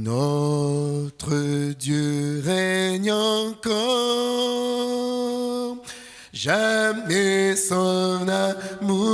Notre Dieu règne encore, jamais son amour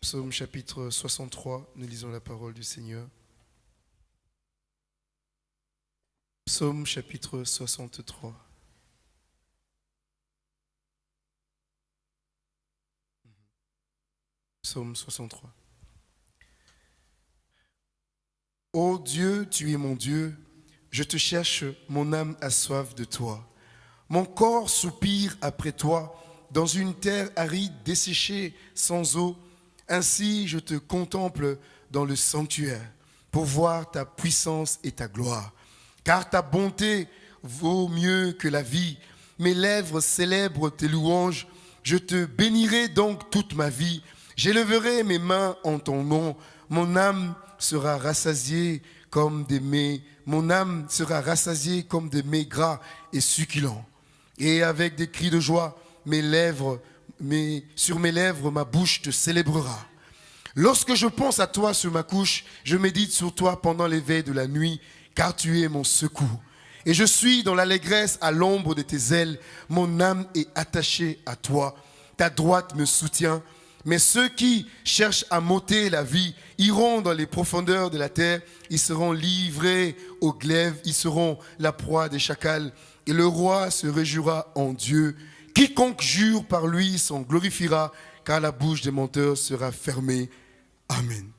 psaume chapitre 63, nous lisons la parole du Seigneur. Psaume chapitre 63. Psaume 63. Ô Dieu, tu es mon Dieu, je te cherche, mon âme a soif de toi. Mon corps soupire après toi dans une terre aride, desséchée, sans eau. Ainsi je te contemple dans le sanctuaire pour voir ta puissance et ta gloire. Car ta bonté vaut mieux que la vie. Mes lèvres célèbrent tes louanges. Je te bénirai donc toute ma vie. J'élèverai mes mains en ton nom. Mon âme sera rassasiée comme des mets. Mon âme sera rassasiée comme des mets gras et succulents. Et avec des cris de joie, mes lèvres, sur mes lèvres, ma bouche te célébrera. Lorsque je pense à toi sur ma couche, je médite sur toi pendant l'éveil de la nuit, car tu es mon secours. Et je suis dans l'allégresse à l'ombre de tes ailes. Mon âme est attachée à toi. Ta droite me soutient. Mais ceux qui cherchent à m'ôter la vie iront dans les profondeurs de la terre. Ils seront livrés aux glaives. Ils seront la proie des chacals. Et le roi se réjouira en Dieu. Quiconque jure par lui s'en glorifiera, car la bouche des menteurs sera fermée. Amen.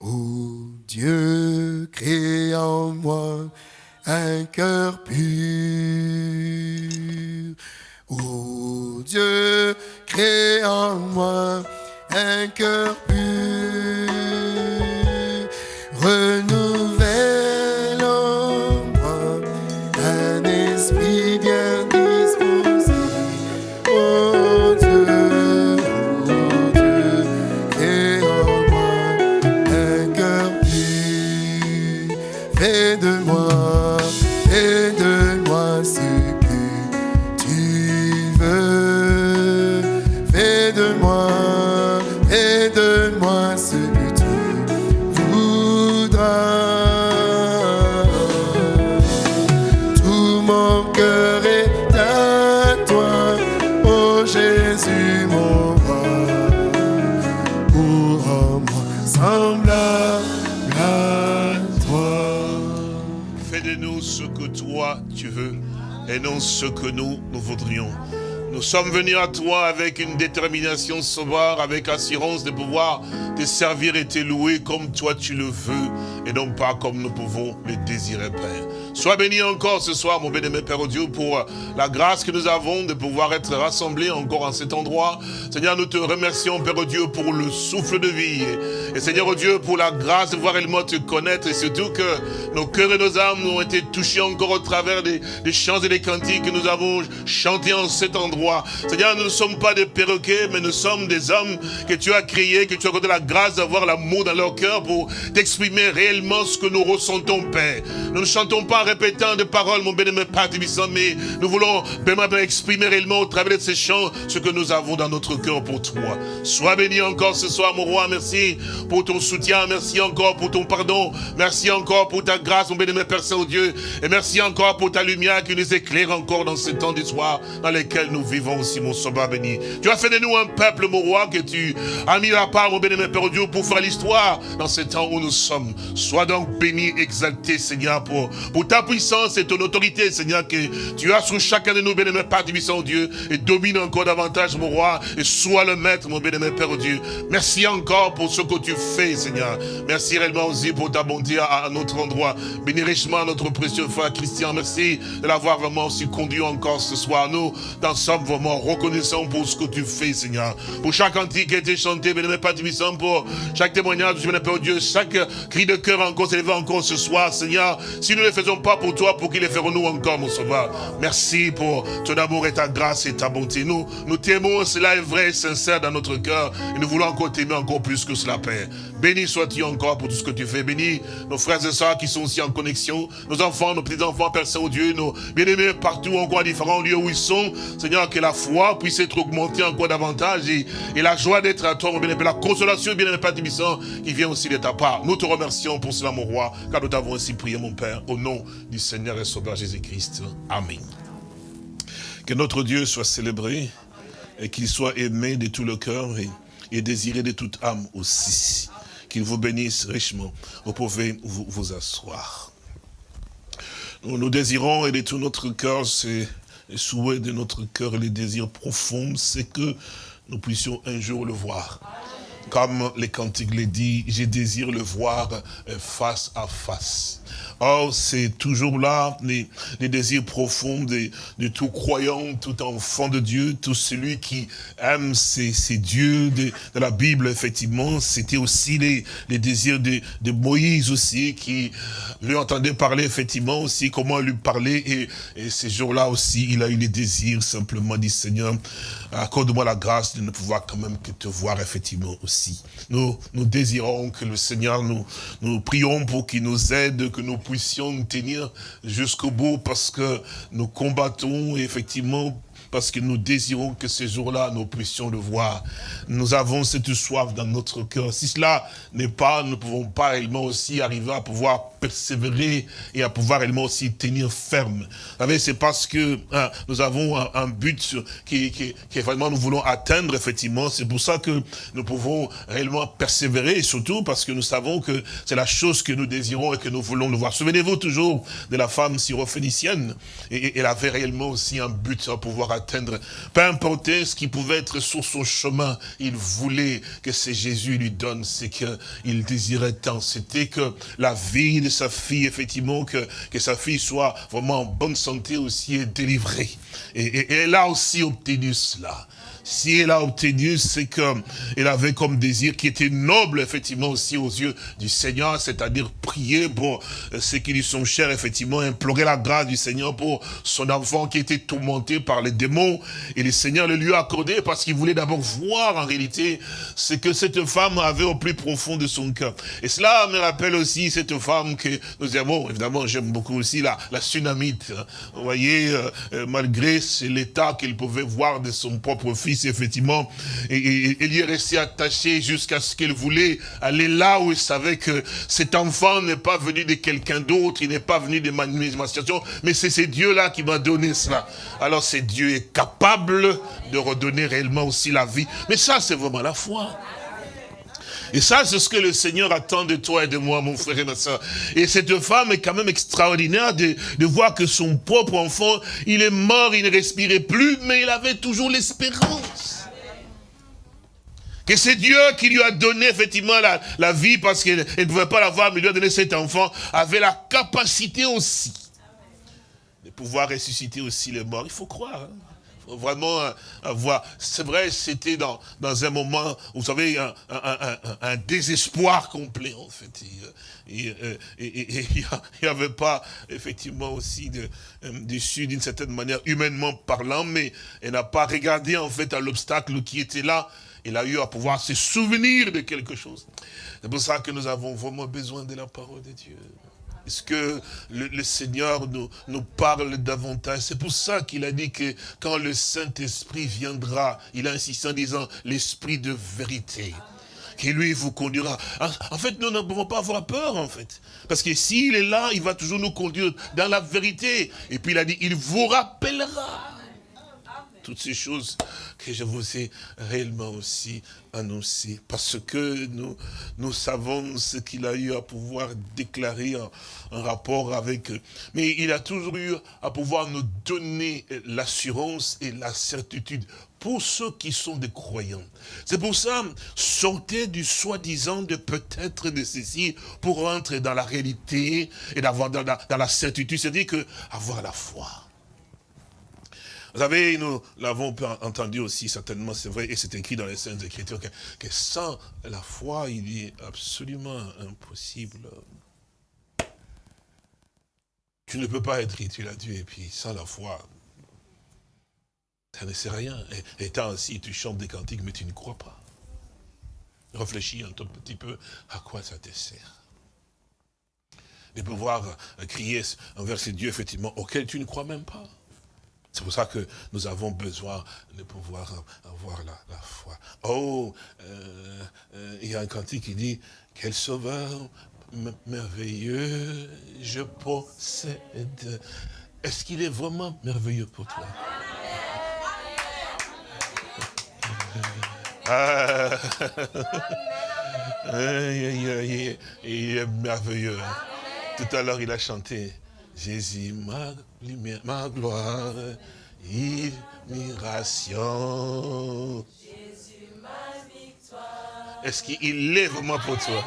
Ô Dieu, crée en moi un cœur pur. Ô Dieu, crée en moi un cœur pur. Et non ce que nous, nous voudrions. Nous sommes venus à toi avec une détermination sauvage, avec assurance de pouvoir te servir et te louer comme toi tu le veux et non pas comme nous pouvons le désirer, Père. Sois béni encore ce soir, mon bien-aimé Père Dieu, pour la grâce que nous avons de pouvoir être rassemblés encore en cet endroit. Seigneur, nous te remercions, Père Dieu, pour le souffle de vie. Et Seigneur Dieu, pour la grâce de voir réellement te connaître et surtout que nos cœurs et nos âmes ont été touchés encore au travers des, chants et des cantiques que nous avons chantés en cet endroit. Seigneur, nous ne sommes pas des perroquets, mais nous sommes des hommes que tu as créés, que tu as accordé la grâce d'avoir l'amour dans leur cœur pour t'exprimer réellement ce que nous ressentons, Père. Nous ne chantons pas répétant des paroles, mon bien-aimé Père Tibissant, mais nous voulons vraiment exprimer réellement au travers de ces chants ce que nous avons dans notre cœur pour toi. Sois béni encore ce soir, mon roi. Merci pour ton soutien. Merci encore pour ton pardon. Merci encore pour ta grâce, mon bien-aimé Père Saint-Dieu. Et merci encore pour ta lumière qui nous éclaire encore dans ce temps du soir dans lequel nous vivons aussi, mon sauveur béni. Tu as fait de nous un peuple, mon roi, que tu as mis à part, mon bien-aimé Père Dieu, pour faire l'histoire dans ce temps où nous sommes. Sois donc béni, exalté, Seigneur, pour, pour ta puissance et ton autorité, Seigneur, que tu as sur chacun de nous, bien-aimé Père puissant Dieu, et domine encore davantage, mon roi, et sois le maître, mon bien-aimé Père Dieu. Merci encore pour ce que tu fais, Seigneur. Merci réellement aussi pour ta bonté à, notre endroit. Bénis richement notre précieux frère Christian. Merci de l'avoir vraiment aussi conduit encore ce soir. Nous, dans sommes vraiment reconnaissants pour ce que tu fais, Seigneur. Pour chaque antique qui a été chanté, bien-aimé Père puissant, pour chaque témoignage, bien-aimé Père Dieu, chaque cri de cœur encore s'élevé encore ce soir, Seigneur. Si nous ne les faisons pas pour toi, pour qu'ils les feront nous encore, mon sauveur. Merci pour ton amour et ta grâce et ta bonté. Nous, nous t'aimons, cela est vrai et sincère dans notre cœur. Et nous voulons encore t'aimer encore plus que cela, Père. Béni sois-tu encore pour tout ce que tu fais. Bénis nos frères et sœurs qui sont aussi en connexion, nos enfants, nos petits-enfants, Père Saint-Dieu, nos bien-aimés partout encore à différents lieux où ils sont. Seigneur, que la foi puisse être augmentée encore davantage et, la joie d'être à toi, mon bien-aimé, la consolation, bien-aimé Père qui vient aussi de ta part. Nous te remercions pour cela, mon roi, car nous t'avons ainsi prié, mon Père, au nom du Seigneur et Sauveur Jésus-Christ. Amen. Que notre Dieu soit célébré et qu'il soit aimé de tout le cœur et désiré de toute âme aussi. Qu'il vous bénisse richement. Vous pouvez vous, asseoir. Nous, désirons et de tout notre cœur, c'est le souhait de notre cœur, le désir profond, c'est que nous puissions un jour le voir. Comme les cantiques le dit, je désire le voir euh, face à face. Oh, c'est toujours là les, désirs profonds de, tout croyant, tout enfant de Dieu, tout celui qui aime ces, dieux de, la Bible, effectivement. C'était aussi les, désirs de, Moïse aussi, qui lui entendait parler, effectivement, aussi, comment lui parler. Et, et ces jours-là aussi, il a eu les désirs, simplement, dit Seigneur, accorde-moi la grâce de ne pouvoir quand même que te voir, effectivement, aussi. Nous, nous désirons que le Seigneur, nous, nous prions pour qu'il nous aide, nous puissions tenir jusqu'au bout parce que nous combattons effectivement parce que nous désirons que ces jours-là, nous puissions le voir. Nous avons cette soif dans notre cœur. Si cela n'est pas, nous ne pouvons pas réellement aussi arriver à pouvoir persévérer et à pouvoir réellement aussi tenir ferme. Vous savez, c'est parce que hein, nous avons un, but qui, qui, qui, vraiment nous voulons atteindre, effectivement. C'est pour ça que nous pouvons réellement persévérer, et surtout parce que nous savons que c'est la chose que nous désirons et que nous voulons le voir. Souvenez-vous toujours de la femme syrophénicienne. Et, elle avait réellement aussi un but à pouvoir atteindre peu importe ce qui pouvait être sur son chemin, il voulait que c'est Jésus lui donne ce qu'il désirait tant. C'était que la vie de sa fille, effectivement, que, que sa fille soit vraiment en bonne santé aussi et délivrée. et elle a aussi obtenu cela si elle a obtenu ce qu'elle avait comme désir, qui était noble, effectivement, aussi aux yeux du Seigneur, c'est-à-dire prier pour ceux qui lui sont chers, effectivement, implorer la grâce du Seigneur pour son enfant qui était tourmenté par les démons. Et le Seigneur le lui a accordé parce qu'il voulait d'abord voir, en réalité, ce que cette femme avait au plus profond de son cœur. Et cela me rappelle aussi cette femme que nous aimons, évidemment, j'aime beaucoup aussi la, la tsunamite. Vous voyez, euh, euh, malgré l'état qu'elle pouvait voir de son propre fils, effectivement, et, elle y est restée attachée jusqu'à ce qu'elle voulait aller là où elle savait que cet enfant n'est pas venu de quelqu'un d'autre, il n'est pas venu de ma mais c'est ce Dieu-là qui m'a donné cela. Alors c'est Dieu est capable de redonner réellement aussi la vie. Mais ça, c'est vraiment la foi. Et ça, c'est ce que le Seigneur attend de toi et de moi, mon frère et ma soeur. Et cette femme est quand même extraordinaire de, voir que son propre enfant, il est mort, il ne respirait plus, mais il avait toujours l'espérance. Que c'est Dieu qui lui a donné effectivement la, vie parce qu'elle ne pouvait pas l'avoir, mais lui a donné cet enfant, avait la capacité aussi de pouvoir ressusciter aussi les morts. Il faut croire. Hein vraiment avoir... C'est vrai, c'était dans, dans un moment, vous savez, un, un, désespoir complet, en fait. Et il n'y avait pas, effectivement, aussi de, euh, dessus, d'une certaine manière, humainement parlant, mais elle n'a pas regardé, en fait, à l'obstacle qui était là. Elle a eu à pouvoir se souvenir de quelque chose. C'est pour ça que nous avons vraiment besoin de la parole de Dieu. Est-ce que le, Seigneur nous, nous parle davantage? C'est pour ça qu'il a dit que quand le Saint-Esprit viendra, il a insisté en disant l'Esprit de vérité qui lui vous conduira. En fait, nous ne pouvons pas avoir peur, en fait. Parce que s'il est là, il va toujours nous conduire dans la vérité. Et puis il a dit, il vous rappellera. Toutes ces choses que je vous ai réellement aussi annoncées. Parce que nous, nous savons ce qu'il a eu à pouvoir déclarer en, rapport avec... Mais il a toujours eu à pouvoir nous donner l'assurance et la certitude pour ceux qui sont des croyants. C'est pour ça, sortez du soi-disant de peut-être de ceci pour entrer dans la réalité et d'avoir dans, la certitude, c'est-à-dire que avoir la foi. Vous savez, nous l'avons entendu aussi, certainement, c'est vrai, et c'est écrit dans les Saintes Écritures, que, sans la foi, il est absolument impossible. Tu ne peux pas être utile à Dieu, et puis sans la foi, ça ne sert à rien. Et, étant ainsi, tu chantes des cantiques, mais tu ne crois pas. Réfléchis un tout petit peu à quoi ça te sert. De pouvoir crier envers ces dieux, effectivement, auxquels tu ne crois même pas. C'est pour ça que nous avons besoin de pouvoir avoir la, foi. Oh, euh, euh, il y a un cantique qui dit, quel sauveur merveilleux je possède. Est-ce qu'il est vraiment merveilleux pour toi? Ah. il est merveilleux. Tout à l'heure, il a chanté Jésus, ma gloire, admiration. Jésus, ma victoire. Est-ce qu'il est vraiment pour toi?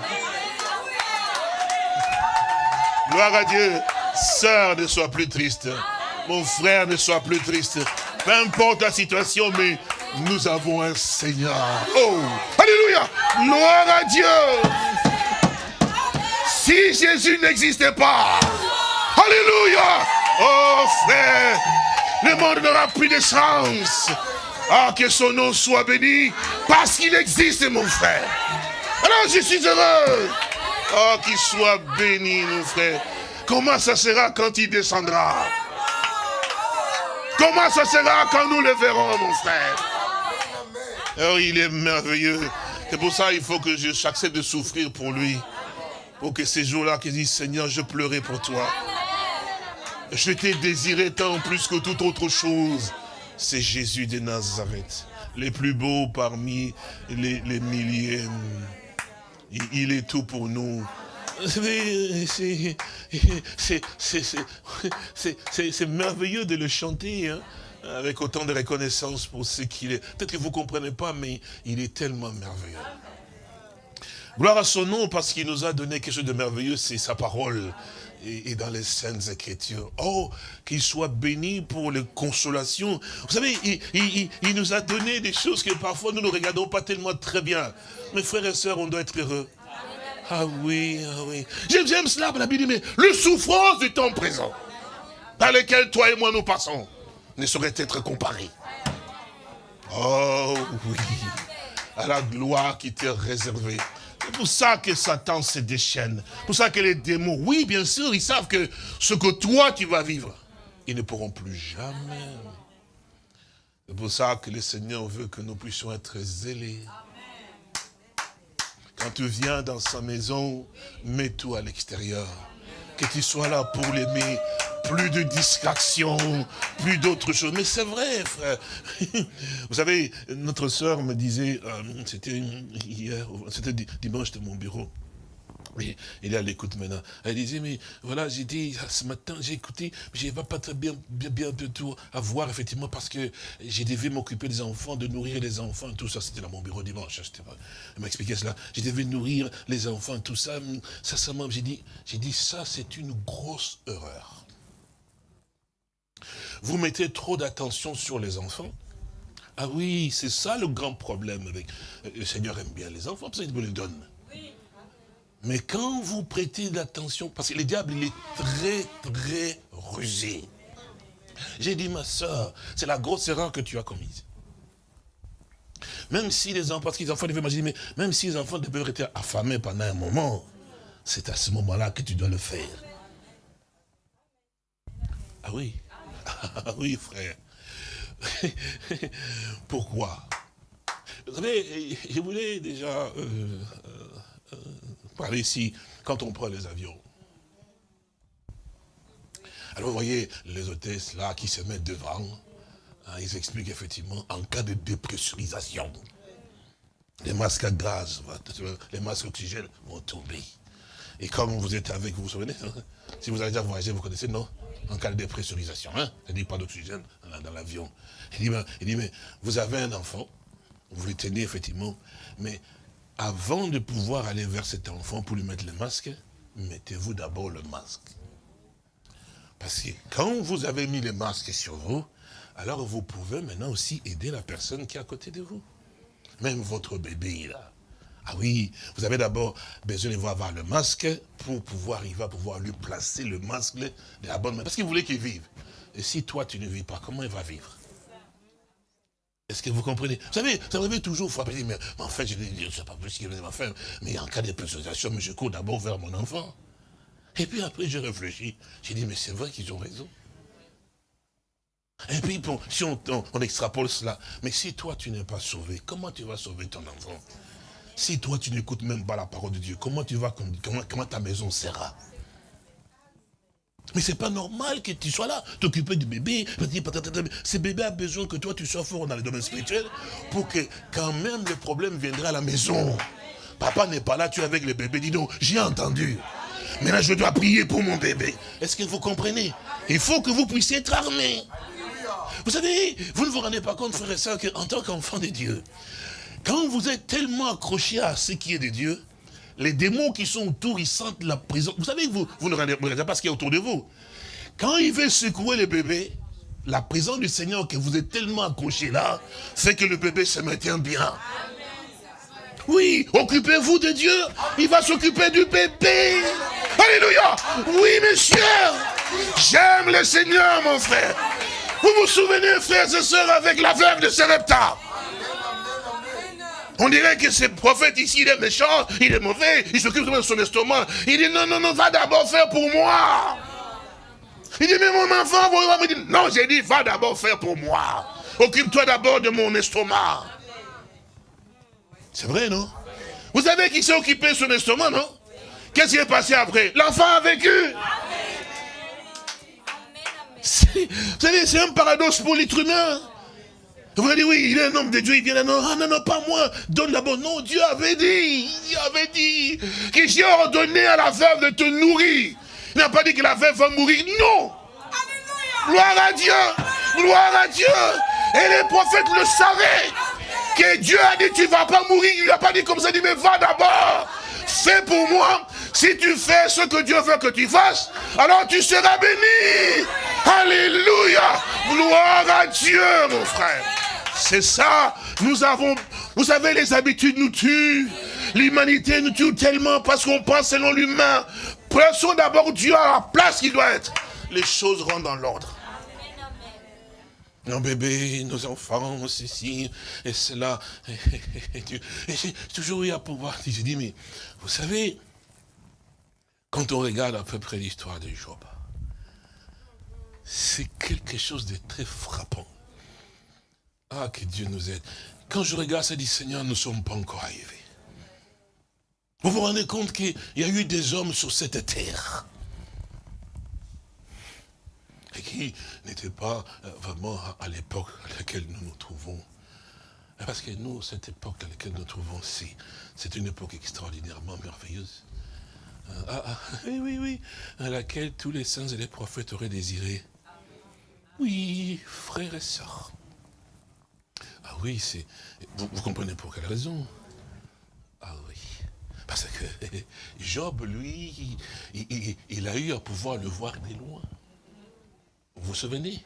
Gloire à Dieu. Sœur, ne sois plus triste. Mon frère, ne sois plus triste. Peu importe la situation, mais nous avons un Seigneur. Oh, Alléluia. Gloire à Dieu. Si Jésus n'existait pas, Alléluia. Oh frère, le monde n'aura plus de chance. Ah, que son nom soit béni, parce qu'il existe, mon frère. Alors je suis heureux. Oh, qu'il soit béni, mon frère. Comment ça sera quand il descendra? Comment ça sera quand nous le verrons, mon frère? Oh, il est merveilleux. C'est pour ça qu'il faut que j'accepte de souffrir pour lui. Pour que ces jours-là, qu'il dise, Seigneur, je pleurais pour toi. Je t'ai désiré tant plus que toute autre chose. C'est Jésus de Nazareth. Les plus beaux parmi les, milliers. Il, est tout pour nous. C'est merveilleux de le chanter. Hein avec autant de reconnaissance pour ce qu'il est. Peut-être que vous ne comprenez pas, mais il est tellement merveilleux. Gloire à son nom, parce qu'il nous a donné quelque chose de merveilleux, c'est sa parole. Et, dans les saintes écritures. Oh, qu'il soit béni pour les consolations. Vous savez, il, nous a donné des choses que parfois nous ne regardons pas tellement très bien. Mes frères et sœurs, on doit être heureux. Ah oui, ah oui. J'aime cela, la Bible dit, mais le souffrance du temps présent, dans lequel toi et moi nous passons ne saurait être comparé. Oh oui, à la gloire qui t'est réservée. C'est pour ça que Satan se déchaîne. pour ça que les démons, oui, bien sûr, ils savent que ce que toi, tu vas vivre, ils ne pourront plus jamais. C'est pour ça que le Seigneur veut que nous puissions être zélés. Quand tu viens dans sa maison, mets-toi à l'extérieur. Que tu sois là pour l'aimer, plus de distractions, plus d'autres choses. Mais c'est vrai, frère. Vous savez, notre soeur me disait, euh, c'était hier, c'était dimanche de mon bureau, il est à l'écoute maintenant. Elle disait, mais voilà, j'ai dit, ce matin, j'ai écouté, mais je n'ai pas très bien, bien, bien de tout à voir, effectivement, parce que j'ai devais m'occuper des enfants, de nourrir les enfants, tout ça, c'était dans mon bureau dimanche. Elle m'a expliqué cela. Je devais nourrir les enfants, tout ça. Sincèrement, j'ai dit, j'ai dit, ça, c'est une grosse erreur. Vous mettez trop d'attention sur les enfants. Ah oui, c'est ça le grand problème avec... Le Seigneur aime bien les enfants, parce qu'il vous les donne. Mais quand vous prêtez l'attention, parce que le diable, il est très, très rusé. J'ai dit, ma soeur, c'est la grosse erreur que tu as commise. Même si les enfants, parce que les enfants devaient imaginer, mais même si les enfants devaient être affamés pendant un moment, c'est à ce moment-là que tu dois le faire. Ah oui, ah oui frère. Pourquoi? Vous savez, je voulais déjà euh, parler ici, quand on prend les avions. Alors vous voyez les hôtesses là qui se mettent devant, Ah, ils expliquent effectivement, en cas de dépressurisation, les masques à gaz, les masques d'oxygène vont tomber. Et comme vous êtes avec, vous vous souvenez, hein, si vous avez déjà voyagé, vous connaissez, non? En cas de dépressurisation, hein? C'est-à-dire pas d'oxygène dans l'avion. Il il dit, mais vous avez un enfant, vous le tenez effectivement, mais avant de pouvoir aller vers cet enfant pour lui mettre le masque, mettez-vous d'abord le masque. Parce que quand vous avez mis le masque sur vous, alors vous pouvez maintenant aussi aider la personne qui est à côté de vous. Même votre bébé là. Ah oui, vous avez d'abord besoin de voir le masque pour pouvoir, il va pouvoir lui placer le masque de la bonne main. Parce qu'il voulait qu'il vive. Et si toi tu ne vis pas, comment il va vivre? Est-ce que vous comprenez? Vous savez, ça m'avait toujours frappé, mais, en fait, je ne sais pas plus ce qu'il m'a fait, mais en cas de mais je cours d'abord vers mon enfant. Et puis après, j'ai réfléchi. J'ai dit, mais c'est vrai qu'ils ont raison. Et puis, bon, si on, extrapole cela, mais si toi, tu n'es pas sauvé, comment tu vas sauver ton enfant? Si toi, tu n'écoutes même pas la parole de Dieu, comment tu vas, comment ta maison sera? Mais c'est pas normal que tu sois là, t'occuper du bébé. Ce bébé a besoin que toi tu sois fort dans le domaine spirituel pour que quand même le problème viendra à la maison. Papa n'est pas là, tu es avec le bébé. Dis donc, j'ai entendu. Là, je dois prier pour mon bébé. Est-ce que vous comprenez? Il faut que vous puissiez être armés. Vous savez, vous ne vous rendez pas compte, frère et soeur, qu'en tant qu'enfant de Dieu, quand vous êtes tellement accroché à ce qui est de Dieu, les démons qui sont autour, ils sentent la prison. Vous savez, vous, vous ne regardez pas ce qui est autour de vous. Quand il veut secouer le bébé, la présence du Seigneur que vous êtes tellement accroché là, fait que le bébé se maintient bien. Oui, occupez-vous de Dieu, il va s'occuper du bébé. Alléluia. Oui, monsieur, j'aime le Seigneur, mon frère. Vous vous souvenez, frères et sœurs, avec la veuve de Serepta on dirait que ce prophète ici, il est méchant, il est mauvais, il s'occupe de son estomac. Il dit, non, non, non, va d'abord faire pour moi. Il dit, mais mon enfant, vous me dire, non, j'ai dit, va d'abord faire pour moi. Occupe-toi d'abord de mon estomac. C'est vrai, non? Vous savez qui s'est occupé de son estomac, non? Qu'est-ce qui est passé après? L'enfant a vécu. Vous savez, c'est un paradoxe pour l'être humain. Vous allez dire, oui, il est un homme de Dieu, il vient là, non, ah, non, non, pas moi, donne d'abord. Non, Dieu avait dit, Dieu avait dit que j'ai ordonné à la veuve de te nourrir. Il n'a pas dit que la veuve va mourir, non. Gloire à Dieu, gloire à Dieu. Et les prophètes le savaient, que Dieu a dit, tu ne vas pas mourir. Il n'a pas dit comme ça, il dit, mais va d'abord. Fais pour moi. Si tu fais ce que Dieu veut que tu fasses, alors tu seras béni. Alléluia. Gloire à Dieu, mon frère. C'est ça. Nous avons, vous savez, les habitudes nous tuent. L'humanité nous tue tellement parce qu'on pense selon l'humain. Plaçons d'abord Dieu à la place qu'il doit être. Les choses rentrent dans l'ordre. Nos bébés, nos enfants, ceci et cela. Et, j'ai toujours eu à pouvoir. J'ai dit, mais vous savez, quand on regarde à peu près l'histoire de Job, c'est quelque chose de très frappant. Ah, que Dieu nous aide. Quand je regarde ça, dis, Seigneur, nous ne sommes pas encore arrivés. Vous vous rendez compte qu'il y a eu des hommes sur cette terre et qui n'étaient pas euh, vraiment à l'époque à laquelle nous nous trouvons. Parce que nous, cette époque à laquelle nous nous trouvons, c'est une époque extraordinairement merveilleuse. Euh, ah, ah, oui, oui, oui, à laquelle tous les saints et les prophètes auraient désiré. Oui, frères et sœurs. Oui, c'est... Vous, comprenez pour quelle raison? Ah oui. Parce que Job, lui, il, a eu à pouvoir le voir de loin. Vous vous souvenez?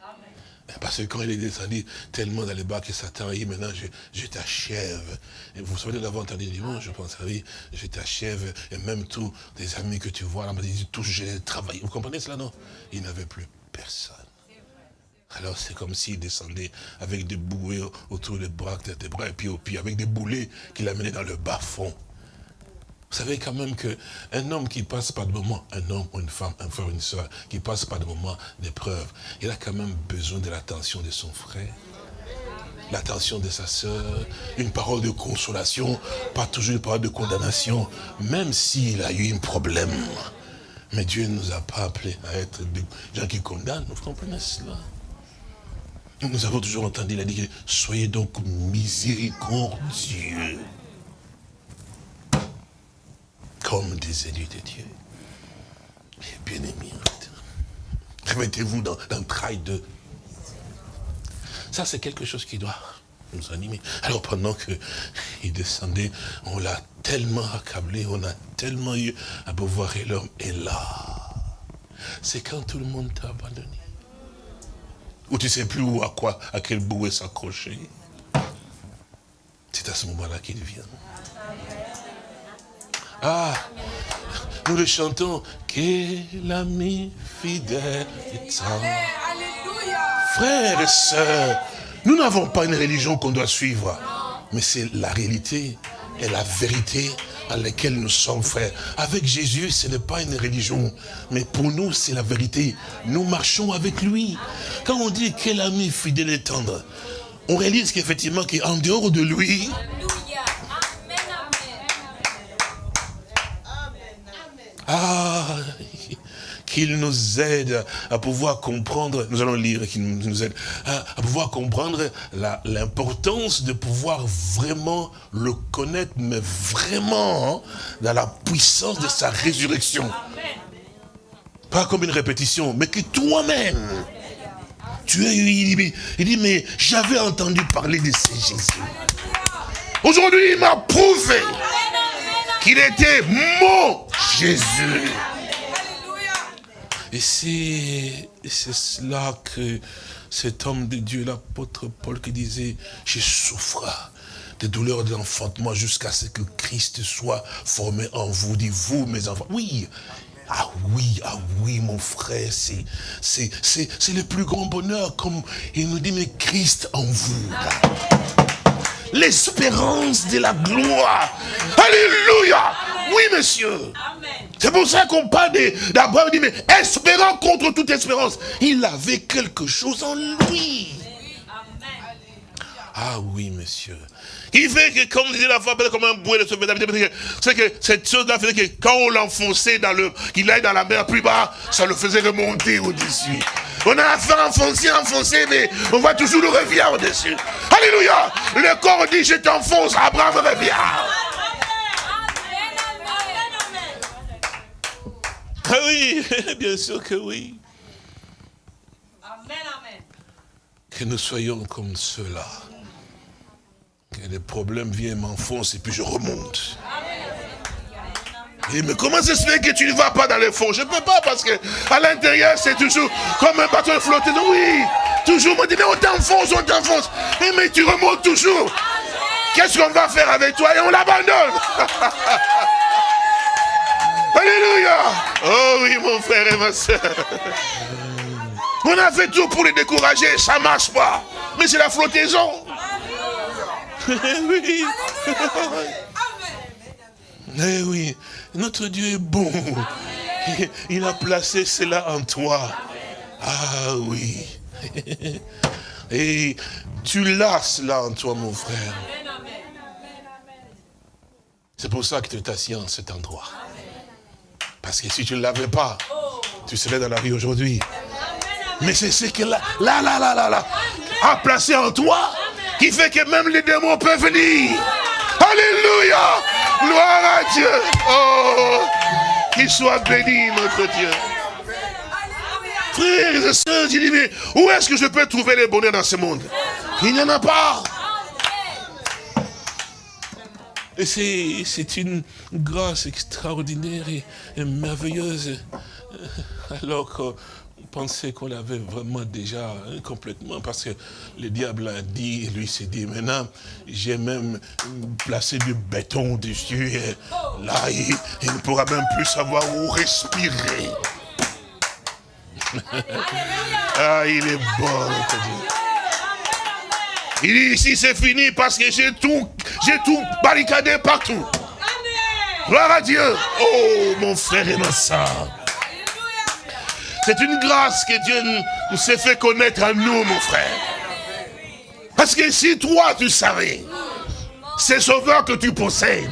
Parce que quand il est descendu tellement dans les bas que Satan a dit, maintenant je, t'achève. Vous vous souvenez d'avoir entendu dimanche, je pense, oui, je t'achève. Et même tous les amis que tu vois là, dit, tous j'ai travaillé. Vous comprenez cela, non? Il n'avait plus personne. Alors c'est comme s'il descendait avec des bouées autour des bras, des bras, et puis au pied, avec des boulets qu'il amenait dans le bas-fond. Vous savez quand même qu'un homme qui passe par de moments, un homme ou une femme, un frère ou une soeur, qui passe par des moments d'épreuve, il a quand même besoin de l'attention de son frère, l'attention de sa soeur, une parole de consolation, pas toujours une parole de condamnation, même s'il a eu un problème. Mais Dieu ne nous a pas appelés à être des gens qui condamnent, vous comprenez cela? Nous avons toujours entendu, il a soyez donc miséricordieux. Comme des élus de Dieu. bien aimés, remettez-vous dans, dans le travail de... Ça, c'est quelque chose qui doit nous animer. Alors pendant qu'il descendait, on l'a tellement accablé, on a tellement eu à pouvoir et l'homme est là. C'est quand tout le monde t'a abandonné. Ou tu ne sais plus où, à quoi, à quel bouée s'accrocher. C'est à ce moment-là qu'il vient. Ah, nous le chantons. Quel ami fidèle Frères et sœurs, nous n'avons pas une religion qu'on doit suivre. Mais c'est la réalité et la vérité à laquelle nous sommes frères. Avec Jésus, ce n'est pas une religion, mais pour nous, c'est la vérité. Nous marchons avec lui. Quand on dit quel ami fidèle et tendre, on réalise qu'effectivement, qu'en dehors de lui, ah, qu'il nous aide à pouvoir comprendre, nous allons lire qu'il nous aide, à, pouvoir comprendre l'importance de pouvoir vraiment le connaître, mais vraiment hein, dans la puissance de sa résurrection. Pas comme une répétition, mais que toi-même, tu es, il dit, il dit mais j'avais entendu parler de ce Jésus. Aujourd'hui, il m'a prouvé qu'il était mon Jésus. Et c'est cela que cet homme de Dieu, l'apôtre Paul, qui disait, je souffre des douleurs d'enfantement jusqu'à ce que Christ soit formé en vous, dit vous, mes enfants. Oui, ah oui, ah oui, mon frère, c'est le plus grand bonheur, comme il nous dit, mais Christ en vous. L'espérance de la gloire. Alléluia. Oui, monsieur. C'est pour ça qu'on parle d'Abraham, dit, mais espérant contre toute espérance. Il avait quelque chose en lui. Ah oui, monsieur. Il fait que, comme disait la femme, comme un bouet de ce c'est que cette chose-là faisait que quand on l'enfonçait dans le, qu'il aille dans la mer plus bas, ça le faisait remonter au-dessus. On a affaire enfoncer, enfoncer, mais on voit toujours le revient au-dessus. Alléluia. Le corps dit, je t'enfonce, Abraham revient. Ah oui, bien sûr que oui. Amen, amen. Que nous soyons comme ceux-là. Que les problèmes viennent, m'enfoncent et puis je remonte. Mais comment ça se fait que tu ne vas pas dans le fond Je ne peux pas parce que à l'intérieur c'est toujours comme un bateau flottant. Oui, toujours on dit mais on t'enfonce, on t'enfonce. Et mais tu remontes toujours. Qu'est-ce qu'on va faire avec toi? Et on l'abandonne. Alléluia. Oh oui, mon frère et ma soeur. On a fait tout pour les décourager, ça ne marche pas. Mais c'est la flottaison. Oui. Eh oui, notre Dieu est bon. Il a placé cela en toi. Ah oui. Et tu l'as cela en toi, mon frère. C'est pour ça que tu es assis en cet endroit. Parce que si tu ne l'avais pas, tu serais dans la vie aujourd'hui. Mais c'est ce que là, là, là, là, là, a placé en toi, qui fait que même les démons peuvent venir. Alléluia. Gloire à Dieu. Oh, qu'il soit béni, notre Dieu. Frères et sœurs, je dis, mais où est-ce que je peux trouver les bonheurs dans ce monde? Il n'y en a pas. Et c'est une grâce extraordinaire et, merveilleuse. Alors qu'on pensait qu'on l'avait vraiment déjà hein, complètement, parce que le diable a dit, lui s'est dit, maintenant, j'ai même placé du béton dessus, et là, il, il ne pourra même plus savoir où respirer. ah, il est bon, il dit ici c'est fini parce que j'ai tout, j'ai tout barricadé partout. Gloire à Dieu. Oh mon frère et ma soeur. C'est une grâce que Dieu nous s'est fait connaître à nous, mon frère. Parce que si toi tu savais, ce sauveur que tu possèdes,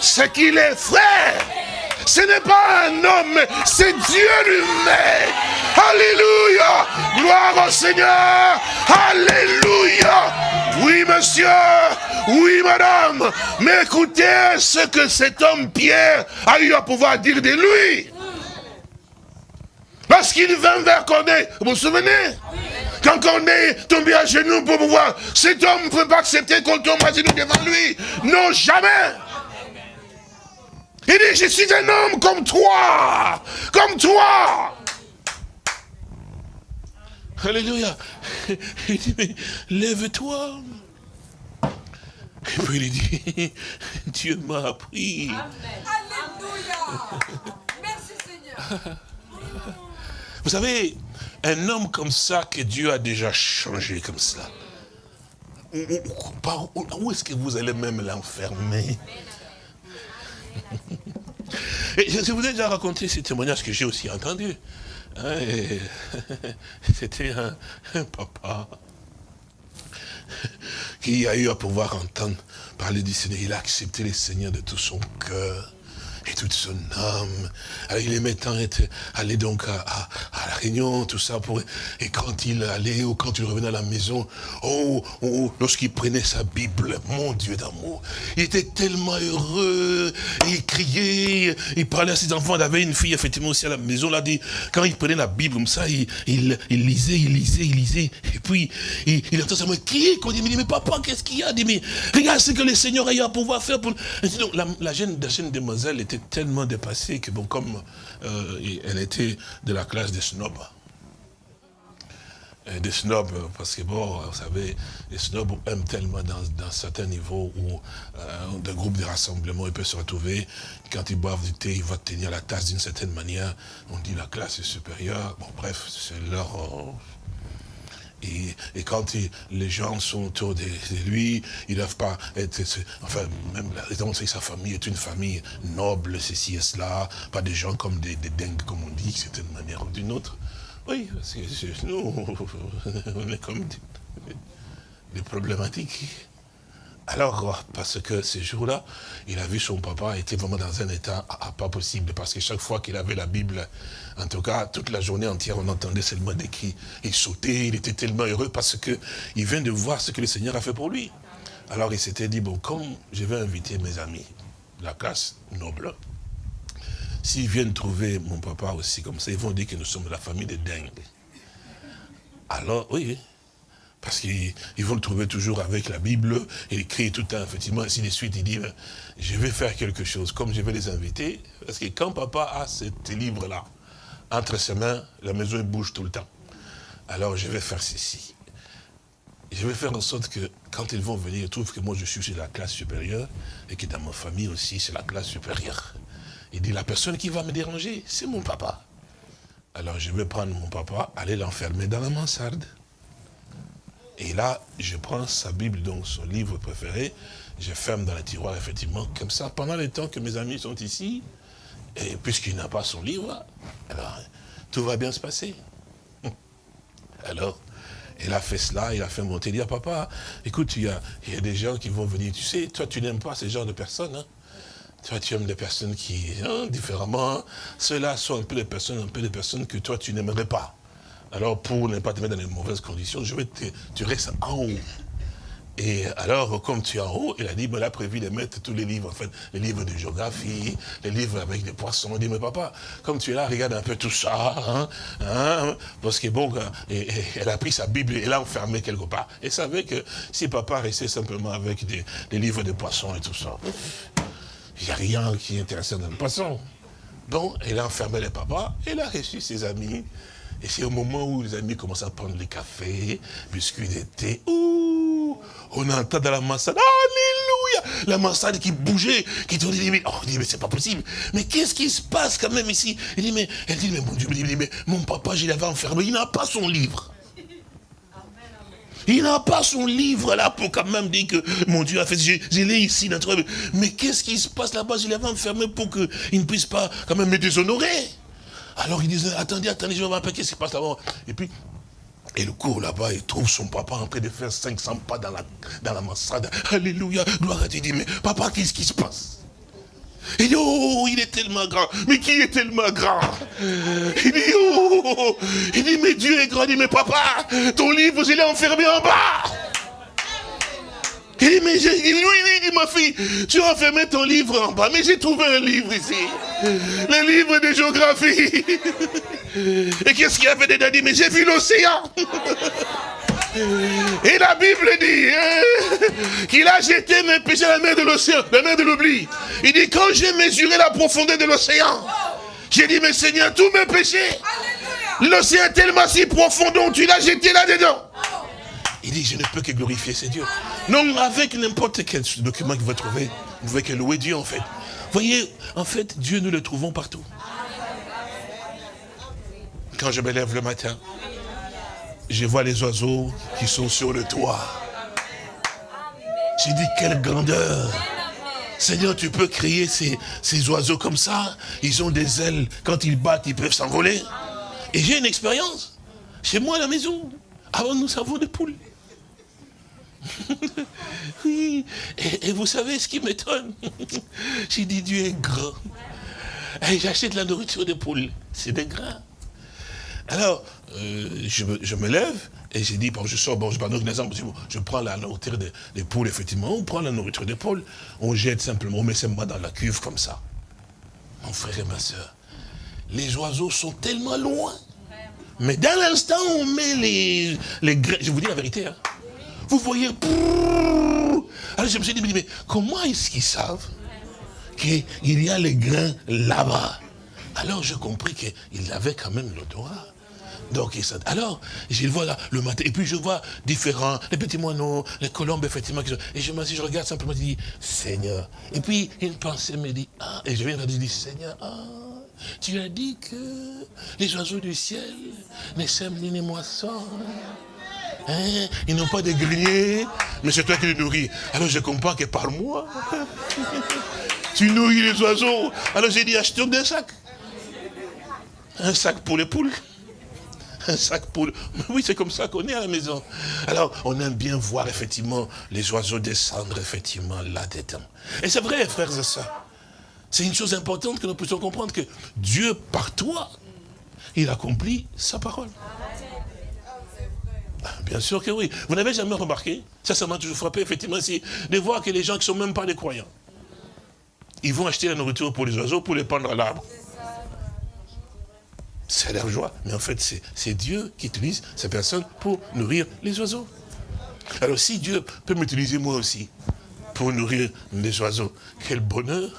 c'est qu'il est frère Ce n'est pas un homme, c'est Dieu lui-même. Alléluia. Gloire au Seigneur. Alléluia. Oui, monsieur. Oui, madame. Mais écoutez ce que cet homme Pierre a eu à pouvoir dire de lui. Parce qu'il vint vers Corneille. Vous vous souvenez? Quand Corneille tombé à genoux pour pouvoir, cet homme ne peut pas accepter qu'on tombe à genoux devant lui. Non, jamais. Il dit, je suis un homme comme toi, comme toi. Alléluia. Il dit, mais lève-toi. Et puis il dit, Dieu m'a appris. Alléluia. Merci Seigneur. Vous savez, un homme comme ça que Dieu a déjà changé comme ça. Où, est-ce que vous allez même l'enfermer? Je vous ai déjà raconté ce témoignage que j'ai aussi entendu. Hein, c'était un, papa qui a eu à pouvoir entendre parler du Seigneur. Il a accepté le Seigneur de tout son cœur et toute son âme. Alors, il aimait tant être, aller donc à, la réunion, tout ça. Pour, et quand il allait ou quand il revenait à la maison, oh, oh lorsqu'il prenait sa Bible, mon Dieu d'amour, il était tellement heureux, il criait, il parlait à ses enfants. Il avait une fille, effectivement, aussi à la maison. Là, dit, quand il prenait la Bible comme ça, il, il, lisait, il lisait, il lisait. Et puis, il, il entend mais qui est Il dit, mais papa, qu'est-ce qu'il y a? Il dit, mais regarde ce que le Seigneur a eu à pouvoir faire. Pour... la, la, jeune, la jeune demoiselle était tellement dépassée que, bon, comme euh, elle était de la classe des snobs, des snobs, parce que bon, vous savez, les snobs aiment tellement dans, certains niveaux où euh, de groupes de rassemblement, ils peuvent se retrouver, quand ils boivent du thé, ils vont tenir la tasse d'une certaine manière, on dit la classe est supérieure, bon bref, c'est leur, et, quand les gens sont autour de, lui, ils ne doivent pas être... Enfin, même la raison, c'est que sa famille est une famille noble, ceci et cela, pas des gens comme des, dingues, comme on dit, c'est une manière ou d'une autre. Oui, nous, on est comme des problématiques. Alors, parce que ces jours-là, il a vu son papa était vraiment dans un état pas possible, parce que chaque fois qu'il avait la Bible, en tout cas, toute la journée entière, on entendait seulement des cris. Il sautait, il était tellement heureux parce que il vient de voir ce que le Seigneur a fait pour lui. Alors il s'était dit, bon, comme je vais inviter mes amis, la classe noble, s'ils viennent trouver mon papa aussi comme ça, ils vont dire que nous sommes la famille des dingues. Alors, oui, parce qu'ils vont le trouver toujours avec la Bible, il écrit tout le temps, effectivement, ainsi de suite. Il dit, ben, je vais faire quelque chose, comme je vais les inviter, parce que quand papa a ce livre-là, entre ses mains, la maison bouge tout le temps. Alors je vais faire ceci. Je vais faire en sorte que quand ils vont venir, ils trouvent que moi je suis chez la classe supérieure et que dans ma famille aussi c'est la classe supérieure. Il dit, la personne qui va me déranger, c'est mon papa. Alors je vais prendre mon papa, aller l'enfermer dans la mansarde. Et là, je prends sa Bible, donc son livre préféré, je ferme dans le tiroir, effectivement, comme ça, pendant le temps que mes amis sont ici, et puisqu'il n'a pas son livre, alors tout va bien se passer. Alors, il a fait cela, il a fait monter, il dit à papa, écoute, il y, a, y a des gens qui vont venir, tu sais, toi tu n'aimes pas ce genre de personnes, hein. Toi, tu aimes des personnes qui, hein, différemment, ceux-là sont un peu des personnes, un peu des personnes que toi, tu n'aimerais pas. Alors, pour ne pas te mettre dans les mauvaises conditions, tu restes en haut. Et alors, comme tu es en haut, il a dit, il a prévu de mettre tous les livres, en fait, les livres de géographie, les livres avec des poissons. Il dit, mais papa, comme tu es là, regarde un peu tout ça, hein, hein parce que bon, et, elle a pris sa Bible et l'a enfermée quelque part. Et savait que si papa restait simplement avec des, livres de poissons et tout ça, il n'y a rien qui est intéressant dans le poisson. Donc, elle a enfermé les papas, elle a reçu ses amis, et c'est au moment où les amis commencent à prendre les cafés, biscuits d'été. Ouh, on entend dans la mansarde, Alléluia, la mansarde qui bougeait, qui tournait, dit, oh, dit, mais c'est pas possible. Mais qu'est-ce qui se passe quand même ici? Il dit, mais, elle dit, mais mon Dieu, mais mon papa, je l'avais enfermé, il n'a pas son livre. Il n'a pas son livre là pour quand même dire que mon Dieu a fait, je, je l'ai ici, notre... mais qu'est-ce qui se passe là-bas? Je l'avais enfermé pour qu'il ne puisse pas quand même me déshonorer. Alors il disait, attendez, attendez, je vais voir qu'est-ce qui se passe là-bas? Et puis, et le cours là-bas, il trouve son papa en train de faire 500 pas dans la, dans la. Alléluia, gloire à Dieu. Il dit, mais papa, qu'est-ce qui se passe? Il dit, oh, il est tellement grand. Mais qui est tellement grand? Il dit, oh, il dit, mais Dieu est grand. Il dit, mais papa, ton livre, je l'ai enfermé en bas. Il dit, mais j'ai, oui, oui, dit, ma fille, tu as enfermé ton livre en bas, mais j'ai trouvé un livre ici. Le livre de géographie. Et qu'est-ce qu'il y avait dedans? Il dit, mais j'ai vu l'océan. Et la Bible dit hein, qu'il a jeté mes péchés à la mer de l'océan, la mer de l'oubli. Il dit, quand j'ai mesuré la profondeur de l'océan, j'ai dit, mais Seigneur, tous mes péchés, l'océan est tellement si profond, donc tu l'as jeté là-dedans. Il dit, je ne peux que glorifier ces dieux. Non, avec n'importe quel document que vous trouvez, vous pouvez que louer Dieu en fait. Voyez, en fait, Dieu, nous le trouvons partout. Quand je me lève le matin, je vois les oiseaux qui sont sur le toit. J'ai dit, quelle grandeur Seigneur, tu peux créer ces, ces, oiseaux comme ça. Ils ont des ailes. Quand ils battent, ils peuvent s'envoler. Et j'ai une expérience. Chez moi à la maison. Avant, nous avons des poules. oui. Et, et, vous savez ce qui m'étonne? J'ai dit, Dieu est grand. Et j'achète la nourriture des poules. C'est des grains. Alors, euh, je, me, je, me, lève et j'ai dit, bon, je sors, bon, je je prends la nourriture des, des, poules, effectivement, on prend la nourriture des poules, on jette simplement, on met simplement dans la cuve comme ça. Mon frère et ma soeur, les oiseaux sont tellement loin. Mais dans l'instant où on met les, les grains, je vous dis la vérité, hein, vous voyez, alors je me suis dit, mais comment est-ce qu'ils savent qu'il y a les grains là-bas? Alors j'ai compris qu'il avait quand même l'odorat. Donc, alors, je le vois là, le matin, et puis je vois différents, les petits moineaux, les colombes, effectivement, et je dis, je regarde simplement, je dis, Seigneur. Et puis, une pensée me dit, ah, et je viens de dire, Seigneur, ah, tu as dit que les oiseaux du ciel ne sèment ni ne moissonnent. Hein? Ils n'ont pas de greniers, mais c'est toi qui les nourris. Alors je comprends que par moi, tu nourris les oiseaux. Alors j'ai dit, achetons des sacs. Un sac pour les poules. Un sac pour... Oui, c'est comme ça qu'on est à la maison. Alors, on aime bien voir effectivement les oiseaux descendre effectivement là-dedans. Et c'est vrai, frères et sœurs. C'est une chose importante que nous puissions comprendre que Dieu, par toi, il accomplit sa parole. Bien sûr que oui. Vous n'avez jamais remarqué, ça, ça m'a toujours frappé, effectivement, de voir que les gens qui ne sont même pas des croyants, ils vont acheter la nourriture pour les oiseaux, pour les pendre à l'arbre c'est leur joie. Mais en fait, c'est Dieu qui utilise ces personnes pour nourrir les oiseaux. Alors si Dieu peut m'utiliser moi aussi pour nourrir les oiseaux, quel bonheur.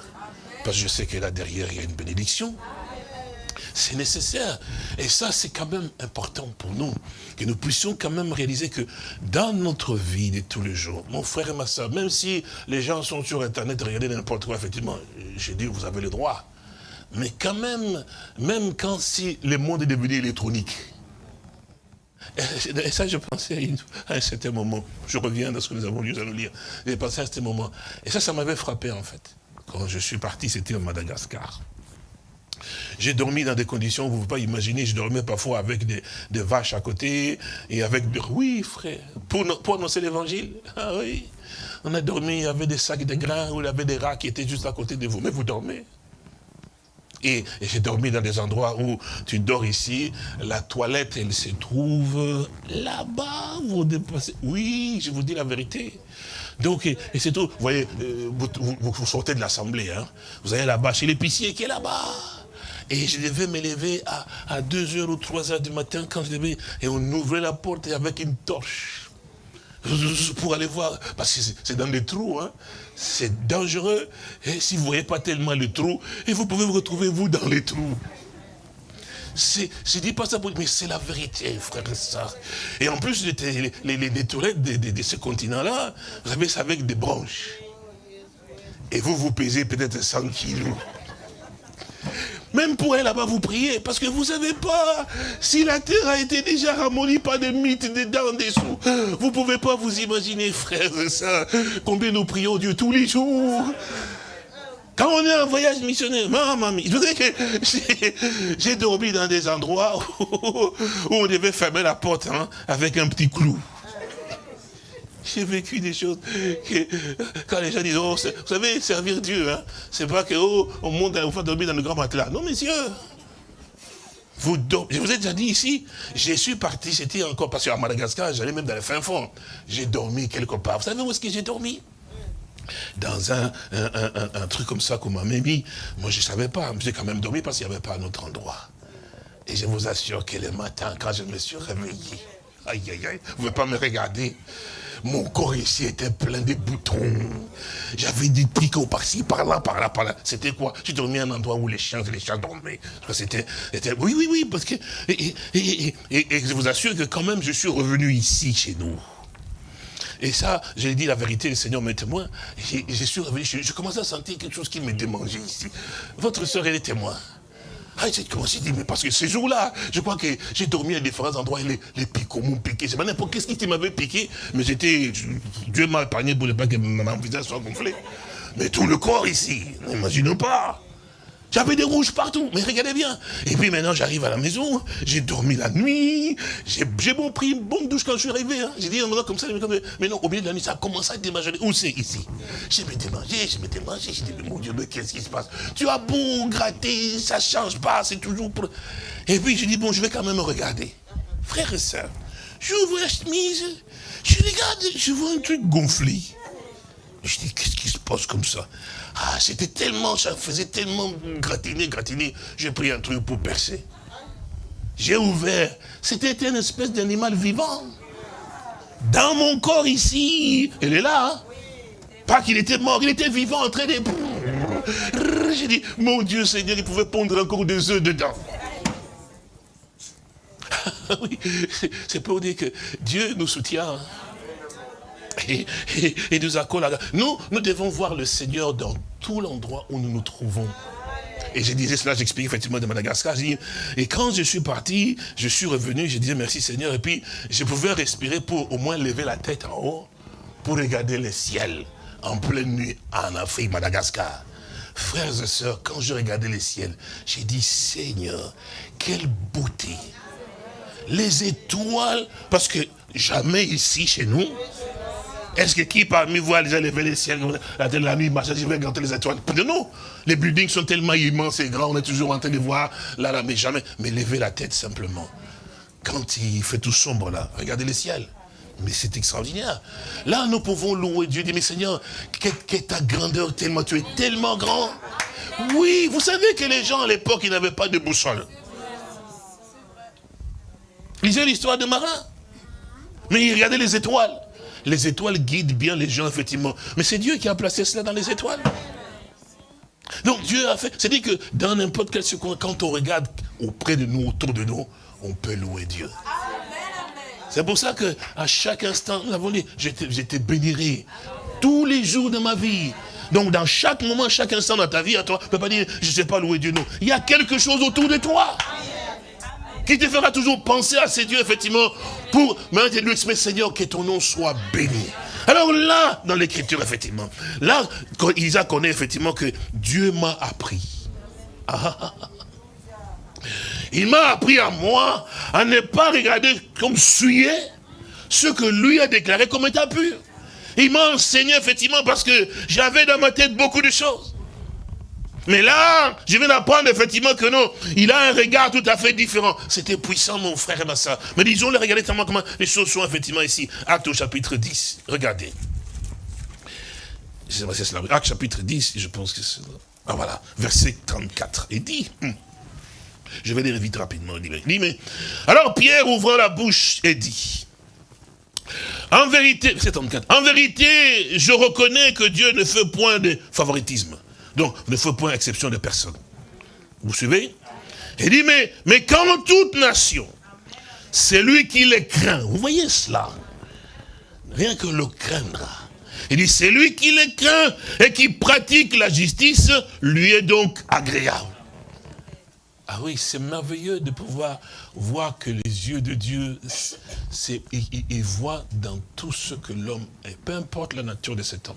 Parce que je sais que là derrière, il y a une bénédiction. C'est nécessaire. Et ça, c'est quand même important pour nous, que nous puissions quand même réaliser que dans notre vie de tous les jours, mon frère et ma soeur, même si les gens sont sur Internet, regardez n'importe quoi, effectivement, j'ai dit, vous avez le droit. Mais quand même, même quand si le monde est devenu électronique, et ça, je pensais à, un certain moment. Je reviens dans ce que nous avons lu à nous lire. J'ai pensé à ce moment. Et ça, ça m'avait frappé, en fait. Quand je suis parti, c'était en Madagascar. J'ai dormi dans des conditions, vous ne pouvez pas imaginer, je dormais parfois avec des, vaches à côté, et avec. Oui, frère, pour, annoncer l'évangile. Ah oui. On a dormi, il y avait des sacs de grains, où il y avait des rats qui étaient juste à côté de vous. Mais vous dormez. Et, j'ai dormi dans des endroits où tu dors ici, la toilette, elle se trouve là-bas, vous. Oui, je vous dis la vérité. Donc, et, c'est tout. Vous voyez, euh, vous, sortez de l'assemblée, hein. Vous allez là-bas chez l'épicier qui est là-bas. Et je devais me lever à, à 2h ou 3h du matin quand je devais, et on ouvrait la porte avec une torche pour aller voir, parce que c'est dans des trous, hein. c'est dangereux. Et si vous ne voyez pas tellement le trou, et vous pouvez vous retrouver, vous, dans les trous. Je ne dis pas ça pour mais c'est la vérité, frère et soeur. Et en plus, les, les, les, toilettes de, ce continent-là, vous avec des branches. Et vous, vous pesez peut-être 100 kilos. Même pour elle là-bas, vous priez, parce que vous ne savez pas si la terre a été déjà ramollie par des mythes dedans, en dessous. Vous ne pouvez pas vous imaginer, frères et combien nous prions Dieu tous les jours. Quand on est en voyage missionnaire, maman, que j'ai dormi dans des endroits où, on devait fermer la porte hein, avec un petit clou. J'ai vécu des choses que, quand les gens disent, oh, vous savez, servir Dieu, hein, c'est pas que, oh, on monte, on va dormir dans le grand matelas. Non, messieurs. Vous je vous ai déjà dit ici, je suis parti, c'était encore, parce qu'à Madagascar, j'allais même dans le fin fond. J'ai dormi quelque part. Vous savez où est-ce que j'ai dormi? Dans un, un, truc comme ça qu'on m'a mis. Moi, je ne savais pas. J'ai quand même dormi parce qu'il n'y avait pas un autre endroit. Et je vous assure que le matin, quand je me suis réveillé, aïe, aïe, aïe, vous ne pouvez pas me regarder. Mon corps ici était plein de boutons. J'avais des picots par-ci, par-là, par-là, par-là. C'était quoi? J'ai dormi à un endroit où les chiens, les chiens dormaient. C'était, oui, oui, oui, parce que, et, je vous assure que quand même, je suis revenu ici, chez nous. Et ça, j'ai dit la vérité, le Seigneur m'est témoin. Je, suis revenu, je, je commençais à sentir quelque chose qui me démangeait ici. Votre soeur, elle est témoin. Ah, j'ai commencé dire, mais parce que ce jour-là, je crois que j'ai dormi à différents endroits et les, les picots m'ont piqué. C'est pas n'importe qu'est-ce qui m'avait piqué, mais j'étais, Dieu m'a épargné pour ne pas que mon visage soit gonflé. Mais tout le corps ici, n'imaginons pas. J'avais des rouges partout, mais regardez bien. Et puis maintenant, j'arrive à la maison, j'ai dormi la nuit, j'ai bon pris une bonne douche quand je suis arrivé. Hein. J'ai dit, comme ça, mais non, au milieu de la nuit, ça a commencé à démanger. Où c'est ici? Je m'étais mangé, je m'étais mangé, j'ai dit, mais mon Dieu, mais qu'est-ce qui se passe? Tu as beau gratter, ça change pas, c'est toujours... Pour... Et puis, je dis, bon, je vais quand même regarder. Frère et sœur, j'ouvre la chemise, je regarde, je vois un truc gonflé. Je dis, qu'est-ce qui se passe comme ça? Ah, c'était tellement, ça faisait tellement gratiner, gratiner. J'ai pris un truc pour percer. J'ai ouvert. C'était une espèce d'animal vivant. Dans mon corps ici. Elle est là. Hein. Pas qu'il était mort, il était vivant en train de... J'ai dit, mon Dieu Seigneur, il pouvait pondre encore des œufs dedans. oui, c'est pour dire que Dieu nous soutient. Hein et, nous accorde Nous, nous devons voir le Seigneur dans tout l'endroit où nous nous trouvons. Et je disais cela, j'explique effectivement de Madagascar. et quand je suis parti, je suis revenu, je disais merci Seigneur. Et puis, je pouvais respirer pour au moins lever la tête en haut, pour regarder le ciel en pleine nuit en Afrique, Madagascar. Frères et sœurs, quand je regardais le ciel, j'ai dit, Seigneur, quelle beauté. Les étoiles, parce que jamais ici chez nous, est-ce que qui parmi vous a déjà levé les ciels, la, la nuit, je vais regarder les étoiles? Non, les buildings sont tellement immenses et grands, on est toujours en train de voir là, là, mais jamais. Mais lever la tête simplement. Quand il fait tout sombre là, regardez les ciels. Mais c'est extraordinaire. Là, nous pouvons louer Dieu, dire, mais Seigneur, quelle est ta grandeur tellement, tu es tellement grand. Oui, vous savez que les gens à l'époque, ils n'avaient pas de boussole. Lisez l'histoire de Marin. Mais ils regardaient les étoiles les étoiles guident bien les gens, effectivement. Mais c'est Dieu qui a placé cela dans les étoiles. Donc Dieu a fait, c'est-à-dire que dans n'importe quel seconde, quand on regarde auprès de nous, autour de nous, on peut louer Dieu. C'est pour ça que à chaque instant, nous avons dit, j'étais béni tous les jours de ma vie. Donc dans chaque moment, chaque instant dans ta vie, à toi, ne peux pas dire, je ne sais pas louer Dieu, non. Il y a quelque chose autour de toi qui te fera toujours penser à ces dieux, effectivement, pour maintenant lui Seigneur, que ton nom soit béni. Alors là, dans l'écriture, effectivement, là, Isaac connaît effectivement que Dieu m'a appris. Ah, ah, ah, il m'a appris à moi à ne pas regarder comme suyer ce que lui a déclaré comme état pur. Il m'a enseigné effectivement parce que j'avais dans ma tête beaucoup de choses. Mais là, je viens d'apprendre effectivement que non, il a un regard tout à fait différent. C'était puissant, mon frère et ma soeur. Mais disons-le, regardez tellement comment les choses sont effectivement ici. Acte au chapitre 10. Regardez. Acte chapitre 10, je pense que c'est Ah voilà, verset 34. Il dit, hmm. je vais lire vite rapidement. Mais, alors Pierre ouvre la bouche et dit, en vérité, verset 34, en vérité, je reconnais que Dieu ne fait point de favoritisme. Donc, ne faut point exception de personne. Vous suivez? Il dit, mais, mais quand toute nation, c'est lui qui les craint. Vous voyez cela? Rien que le craindra. Il dit, c'est lui qui les craint et qui pratique la justice, lui est donc agréable. Ah oui, c'est merveilleux de pouvoir voir que les yeux de Dieu, ils voient dans tout ce que l'homme est, peu importe la nature de cet homme.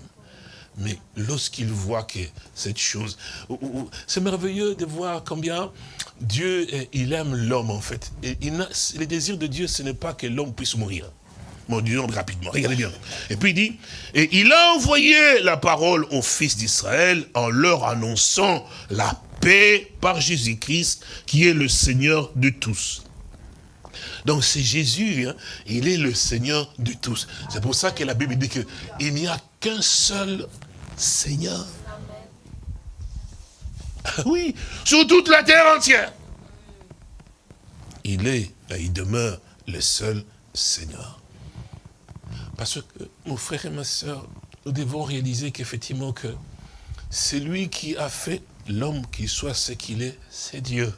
Mais lorsqu'il voit que cette chose... C'est merveilleux de voir combien Dieu, il aime l'homme en fait. Et le désir de Dieu, ce n'est pas que l'homme puisse mourir. Bon, disons rapidement, regardez bien. Et puis il dit, et il a envoyé la parole aux fils d'Israël en leur annonçant la paix par Jésus-Christ, qui est le Seigneur de tous. Donc c'est Jésus, hein, il est le Seigneur de tous. C'est pour ça que la Bible dit qu'il n'y a qu'un seul Seigneur. Oui, sur toute la terre entière. Il est, il demeure le seul Seigneur. Parce que, mon frère et ma soeur, nous devons réaliser qu'effectivement que c'est lui qui a fait l'homme qui soit ce qu'il est, c'est Dieu.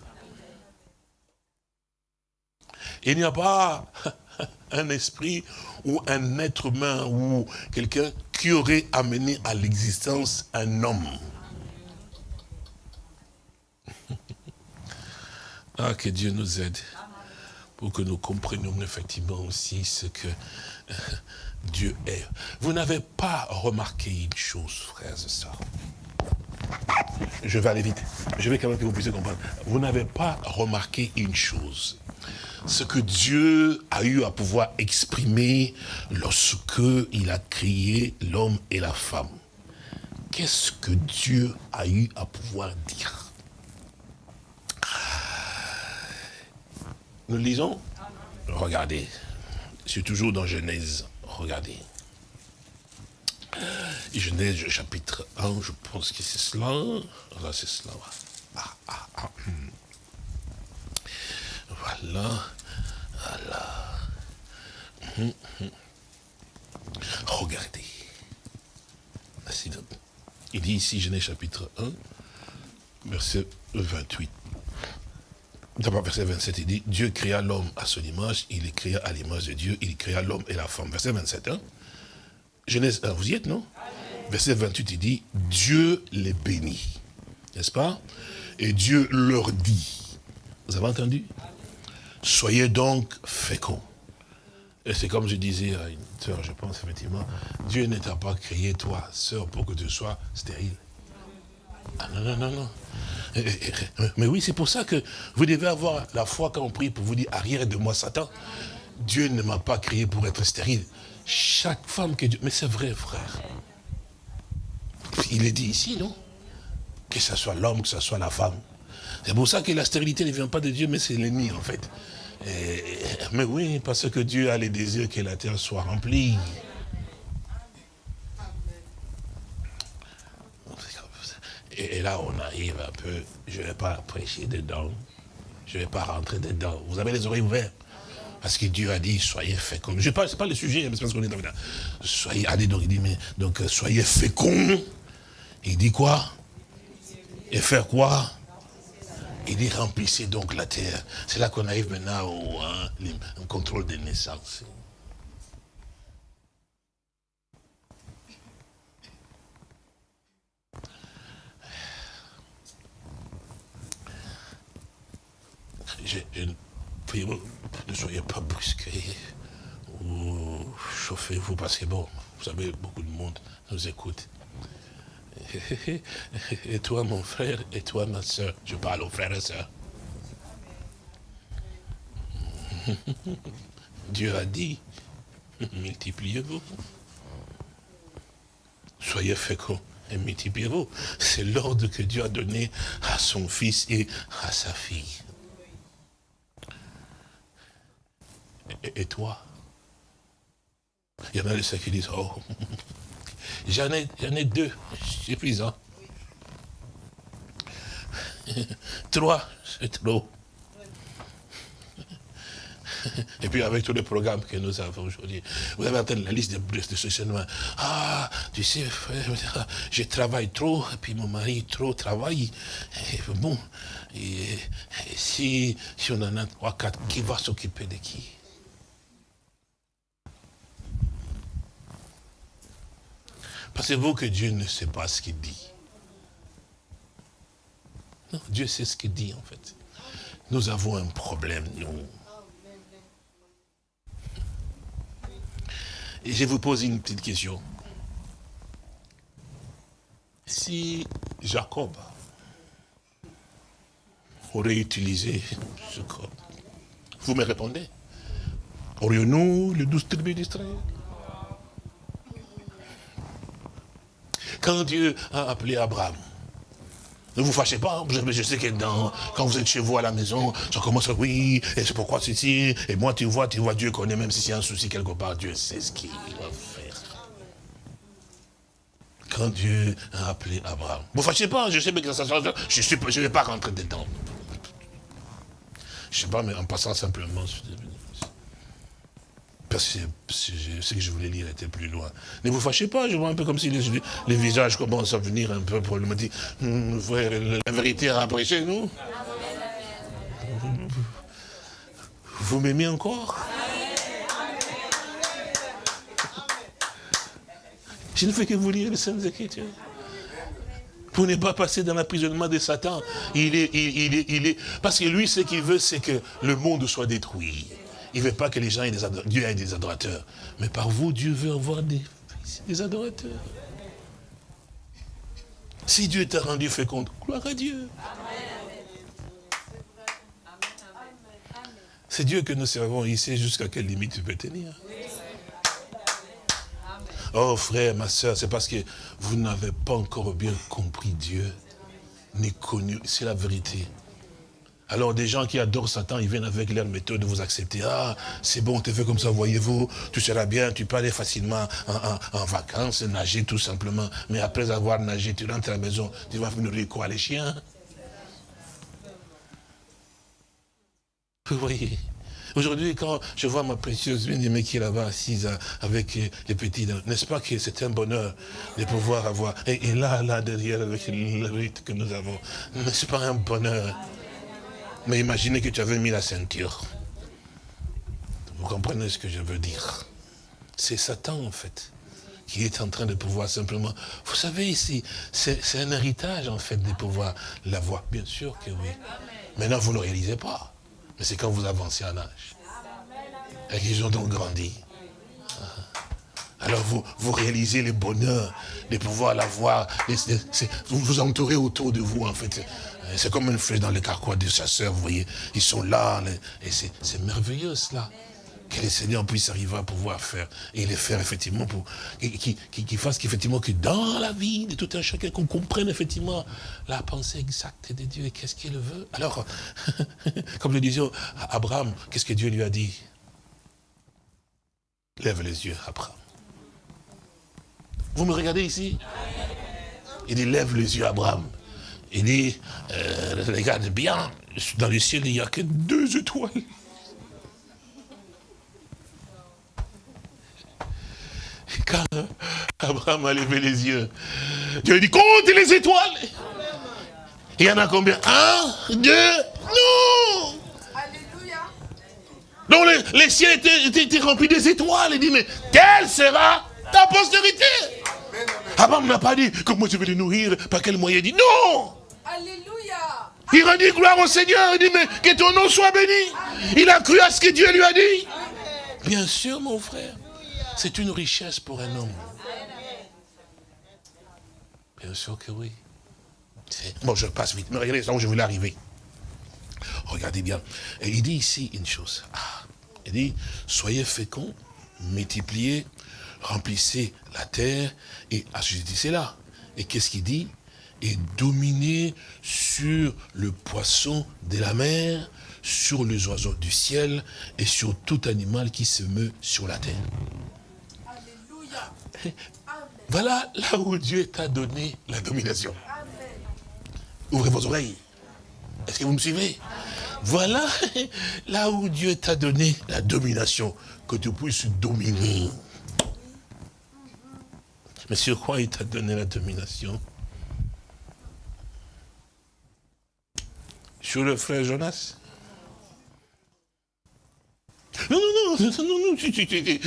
Il n'y a pas un esprit ou un être humain ou quelqu'un qui aurait amené à l'existence un homme. Ah, que Dieu nous aide pour que nous comprenions effectivement aussi ce que Dieu est. Vous n'avez pas remarqué une chose, frères et sœurs. Je vais aller vite. Je vais quand même que vous puissiez comprendre. Vous n'avez pas remarqué une chose. Ce que Dieu a eu à pouvoir exprimer lorsque il a créé l'homme et la femme. Qu'est-ce que Dieu a eu à pouvoir dire? Nous lisons? Regardez. C'est toujours dans Genèse. Regardez. Genèse chapitre 1, je pense que c'est cela. Là, c'est cela. Ah, ah, ah. Voilà. Voilà. Hmm, hmm. Regardez. Il dit ici, Genèse chapitre 1, verset 28. D'abord, verset 27, il dit, Dieu créa l'homme à son image, il est créa à l'image de Dieu, il créa l'homme et la femme. Verset 27, hein? Genèse 1, vous y êtes, non? Verset 28, il dit, Dieu les bénit. N'est-ce pas? Et Dieu leur dit, vous avez entendu? Soyez donc féconds. Et c'est comme je disais à une sœur, je pense effectivement, Dieu ne t'a pas créé, toi, sœur, pour que tu sois stérile. Ah non, non, non, non. Mais oui, c'est pour ça que vous devez avoir la foi quand on prie pour vous dire, arrière de moi Satan. Dieu ne m'a pas créé pour être stérile. Chaque femme que Dieu... Mais c'est vrai, frère. Il est dit ici, non? Que ce soit l'homme, que ce soit la femme. C'est pour ça que la stérilité ne vient pas de Dieu, mais c'est l'ennemi, en fait. mais oui, parce que Dieu a les désirs que la terre soit remplie. Et, là, on arrive un peu, je ne vais pas prêcher dedans, je ne vais pas rentrer dedans. Vous avez les oreilles ouvertes. Parce que Dieu a dit, soyez féconds. Je pas, pas le sujet, mais c'est parce qu'on est dans Soyez, allez donc, il dit, mais, donc, soyez féconds. Il dit quoi? Et faire quoi? Il dit, remplissez donc la terre. C'est là qu'on arrive maintenant au hein, contrôle des naissances. ne soyez pas brusqués ou chauffez-vous parce que bon, vous savez, beaucoup de monde nous écoute. Et toi, mon frère, et toi, ma soeur, je parle aux frères et sœurs. Dieu a dit, multipliez-vous. Soyez féconds et multipliez-vous. C'est l'ordre que Dieu a donné à son fils et à sa fille. Et, toi? Il y en a ceux qui disent, oh, j'en ai, ai deux, suffisant. Trois, c'est trop. Et puis avec tous les programmes que nous avons aujourd'hui, vous avez entendu la liste de, de stationnement. Ah, tu sais, je travaille trop, et puis mon mari trop travaille. Bon, si, si on en a trois, quatre, qui va s'occuper de qui? Pensez-vous que Dieu ne sait pas ce qu'il dit? Non, Dieu sait ce qu'il dit en fait. Nous avons un problème, nous. Et je vous pose une petite question. Si Jacob aurait utilisé ce corps, vous me répondez? Aurions-nous les douze tribus d'Israël? Quand Dieu a appelé Abraham, ne vous fâchez pas, je, sais que quand vous êtes chez vous à la maison, ça commence à oui, et c'est pourquoi ceci, et moi tu vois, tu vois, Dieu connaît, même si c'est un souci quelque part, Dieu sait ce qu'il va faire. Quand Dieu a appelé Abraham. Ne vous fâchez pas, je sais que ça je ne vais pas rentrer dedans. Je ne sais pas, mais en passant simplement, parce que ce que je voulais lire était plus loin. Ne vous fâchez pas, je vois un peu comme si les, visages commencent à venir un peu dire, hum, frère, la vérité a apprécié, nous? Vous m'aimez encore? Je ne fais que vous lire les Saintes Écritures. Pour ne pas passer dans l'emprisonnement de Satan. Il est, il, est, il est, parce que lui, ce qu'il veut, c'est que le monde soit détruit. Il ne veut pas que les gens aient des adorateurs. Dieu ait des adorateurs. Mais par vous, Dieu veut avoir des, des adorateurs. Si Dieu t'a rendu fécond, gloire à Dieu. C'est Dieu que nous servons. Il sait jusqu'à quelle limite tu peux tenir? Oh frère, ma soeur, c'est parce que vous n'avez pas encore bien compris Dieu, ni connu. C'est la vérité. Alors des gens qui adorent Satan, ils viennent avec leur méthode de vous accepter. Ah, c'est bon, tu fais comme ça, voyez-vous, tu seras bien, tu peux aller facilement en, vacances, nager tout simplement. Mais après avoir nagé, tu rentres à la maison, tu vas nourrir quoi, les chiens Vous voyez Aujourd'hui, quand je vois ma précieuse bien-aimée qui est là-bas assise avec les petits, n'est-ce pas que c'est un bonheur de pouvoir avoir, et, là, là, derrière, avec le rythme que nous avons, n'est-ce pas un bonheur? Mais imaginez que tu avais mis la ceinture. Vous comprenez ce que je veux dire? C'est Satan, en fait, qui est en train de pouvoir simplement... Vous savez, ici, c'est un héritage, en fait, de pouvoir l'avoir. Bien sûr que oui. Maintenant, vous ne le réalisez pas. Mais c'est quand vous avancez en âge. Et qu'ils ont donc grandi. Alors vous, vous réalisez le bonheur de pouvoir l'avoir. Vous vous entourez autour de vous, en fait. C'est comme une flèche dans les carquois des chasseurs, vous voyez. Ils sont là, et c'est merveilleux cela. Que le Seigneur puisse arriver à pouvoir faire, et les faire effectivement, pour qu'il fasse qu'effectivement que dans la vie de tout un chacun, qu'on comprenne effectivement la pensée exacte de Dieu et qu'est-ce qu'il veut. Alors, comme je disais à Abraham, qu'est-ce que Dieu lui a dit? Lève les yeux, Abraham. Vous me regardez ici? Il dit, lève les yeux, Abraham. Il dit, euh, regarde bien, dans le ciel, il n'y a que deux étoiles. quand Abraham a levé les yeux, Dieu lui dit, compte les étoiles. Il y en a combien? Un, deux, non Alléluia. Donc les, ciels étaient, étaient, remplis des étoiles. Il dit, mais quelle sera ta postérité? Abraham n'a pas dit, comment je vais les nourrir, par quel moyen? Il dit, non Alléluia. Il a dit gloire au Seigneur. Il dit, mais que ton nom soit béni. Il a cru à ce que Dieu lui a dit. Bien sûr, mon frère. C'est une richesse pour un homme. Bien sûr que oui. Bon, je passe vite. Mais regardez là où je voulais arriver. Regardez bien. Et il dit ici une chose. Ah, il dit, soyez féconds, multipliez, remplissez la terre et assujettissez-la. Et qu'est-ce qu'il dit? Et dominer sur le poisson de la mer, sur les oiseaux du ciel et sur tout animal qui se meut sur la terre. Alléluia. Voilà là où Dieu t'a donné la domination. Ouvrez vos oreilles. Est-ce que vous me suivez? Voilà là où Dieu t'a donné la domination, que tu puisses dominer. Mais sur quoi il t'a donné la domination? Sur le frère Jonas non, non, non, non, non,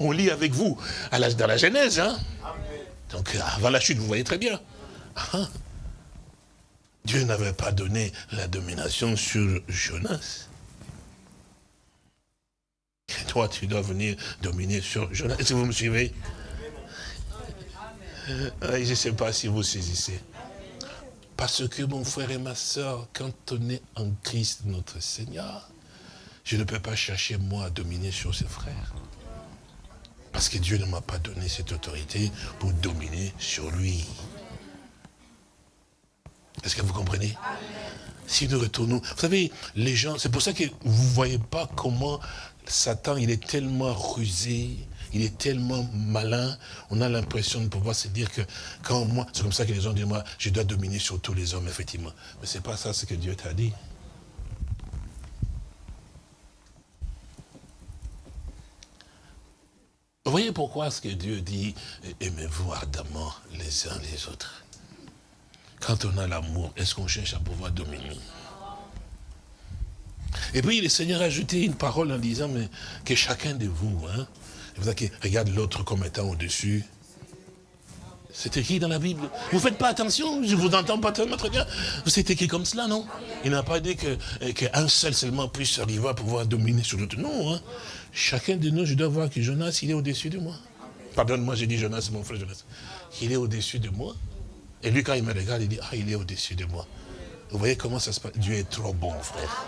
on lit avec vous à dans la Genèse. Hein? Donc avant la chute, vous voyez très bien. Ah. Dieu n'avait pas donné la domination sur Jonas. Et toi, tu dois venir dominer sur Jonas. Est-ce que vous me suivez? Je ne sais pas si vous saisissez. Parce que mon frère et ma soeur, quand on est en Christ notre Seigneur, je ne peux pas chercher moi à dominer sur ses frères. Parce que Dieu ne m'a pas donné cette autorité pour dominer sur lui. Est-ce que vous comprenez? Si nous retournons, vous savez, les gens, c'est pour ça que vous ne voyez pas comment Satan, il est tellement rusé, il est tellement malin, on a l'impression de pouvoir se dire que quand moi, c'est comme ça que les gens disent, moi, je dois dominer sur tous les hommes, effectivement. Mais ce n'est pas ça ce que Dieu t'a dit. Vous voyez pourquoi ce que Dieu dit, aimez-vous ardemment les uns les autres. Quand on a l'amour, est-ce qu'on cherche à pouvoir dominer? Et puis le Seigneur a ajouté une parole en disant, mais que chacun de vous, hein, regarde l'autre comme étant au-dessus. C'est écrit dans la Bible. Vous ne faites pas attention, je ne vous entends pas tellement très bien. C'est écrit comme cela, non? Il n'a pas dit qu'un seul seulement puisse arriver à pouvoir dominer sur l'autre. Non, hein. chacun de nous, je dois voir que Jonas, il est au-dessus de moi. Pardonne-moi, j'ai dit Jonas, mon frère Jonas. Il est au-dessus de moi. Et lui, quand il me regarde, il dit, ah, il est au-dessus de moi. Vous voyez comment ça se passe? Dieu est trop bon, frère.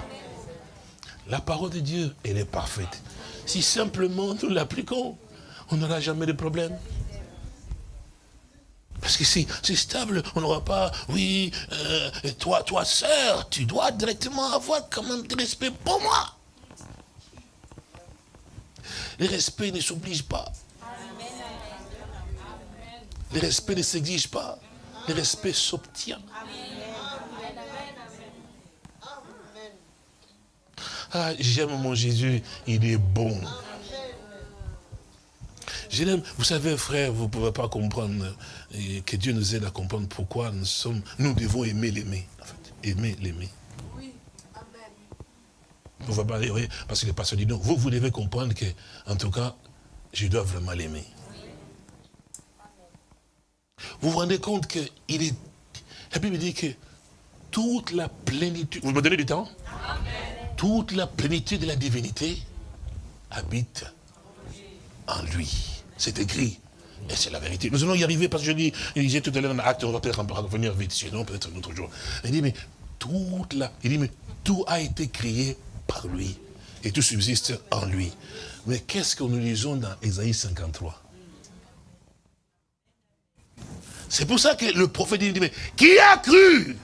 La parole de Dieu, elle est parfaite. Si simplement nous l'appliquons, on n'aura jamais de problème. Parce que si c'est stable, on n'aura pas, oui, euh, toi, toi, sœur, tu dois directement avoir quand même du respect pour moi. Le respect ne s'oblige pas. Le respect ne s'exige pas. Le respect s'obtient. Ah, j'aime mon Jésus, il est bon. Je l'aime. Vous savez, frère, vous ne pouvez pas comprendre, et que Dieu nous aide à comprendre pourquoi nous sommes, nous devons aimer l'aimer, en fait. Aimer l'aimer. Oui, Amen. Va pas oui, parce que le pasteur dit non. Vous, vous devez comprendre que, en tout cas, je dois vraiment l'aimer. Vous vous rendez compte qu'il est... La Bible dit que toute la plénitude... Vous me donnez du temps? Amen toute la plénitude de la divinité habite en lui. C'est écrit. Et c'est la vérité. Nous allons y arriver parce que je dis, il disait tout à l'heure dans l'acte, on va peut-être revenir vite, sinon peut-être un autre jour. Il dit, mais toute la, il dit, mais tout a été créé par lui. Et tout subsiste en lui. Mais qu'est-ce que nous lisons dans Ésaïe 53 C'est pour ça que le prophète dit, mais qui a cru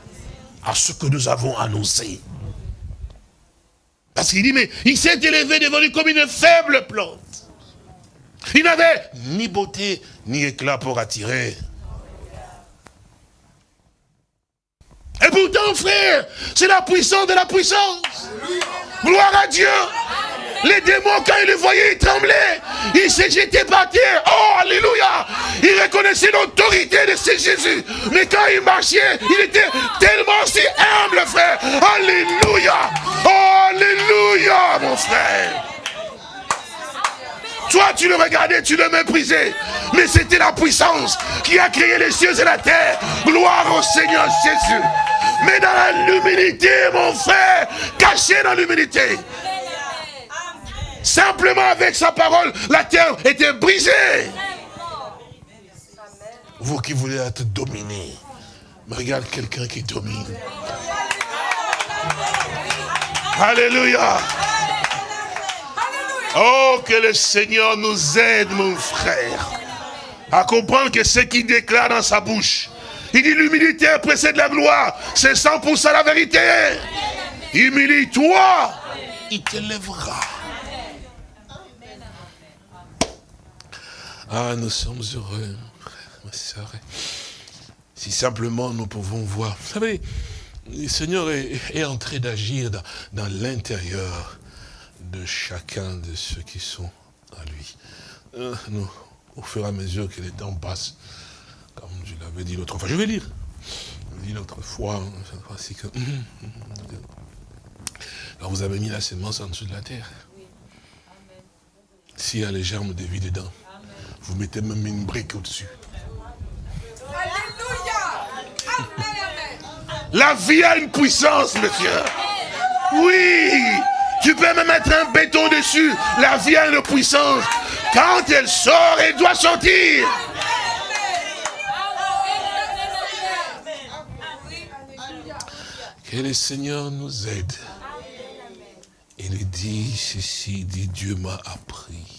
à ce que nous avons annoncé? Parce qu'il dit, mais il s'est élevé devant lui comme une faible plante. Il n'avait ni beauté, ni éclat pour attirer. Et pourtant, frère, c'est la puissance de la puissance. Gloire à Dieu. Les démons, quand ils le voyaient, ils tremblaient. Ils se jetaient par terre. Oh, alléluia. Ils reconnaissaient l'autorité de ce Jésus. Mais quand il marchait, il était tellement si humble, frère. Alléluia. Oh, alléluia, mon frère. Toi, tu le regardais, tu le méprisais. Mais c'était la puissance qui a créé les cieux et la terre. Gloire au Seigneur Jésus. Mais dans l'humilité, mon frère, caché dans l'humilité. Simplement avec sa parole, la terre était brisée. Vous qui voulez être dominé, regarde quelqu'un qui domine. Alléluia. Oh, que le Seigneur nous aide, mon frère, à comprendre que ce qu'il déclare dans sa bouche, il dit l'humilité précède la gloire. C'est 100% la vérité. Humilie-toi, il te lèvera. Ah, nous sommes heureux, frère, ma soeur. Si simplement nous pouvons voir. Vous savez, le Seigneur est, en train d'agir dans, l'intérieur de chacun de ceux qui sont à lui. Euh, nous, au fur et à mesure que les temps passent, comme je l'avais dit l'autre fois, je vais lire. Je dit l'autre fois, que... Alors vous avez mis la sémence en dessous de la terre. S'il y a les germes de vie dedans, vous mettez même une brique au-dessus. La vie a une puissance, monsieur. Oui. Tu peux même mettre un béton dessus. La vie a une puissance. Quand elle sort, elle doit sortir. Que le Seigneur nous aide. Il dit ceci, dit Dieu m'a appris.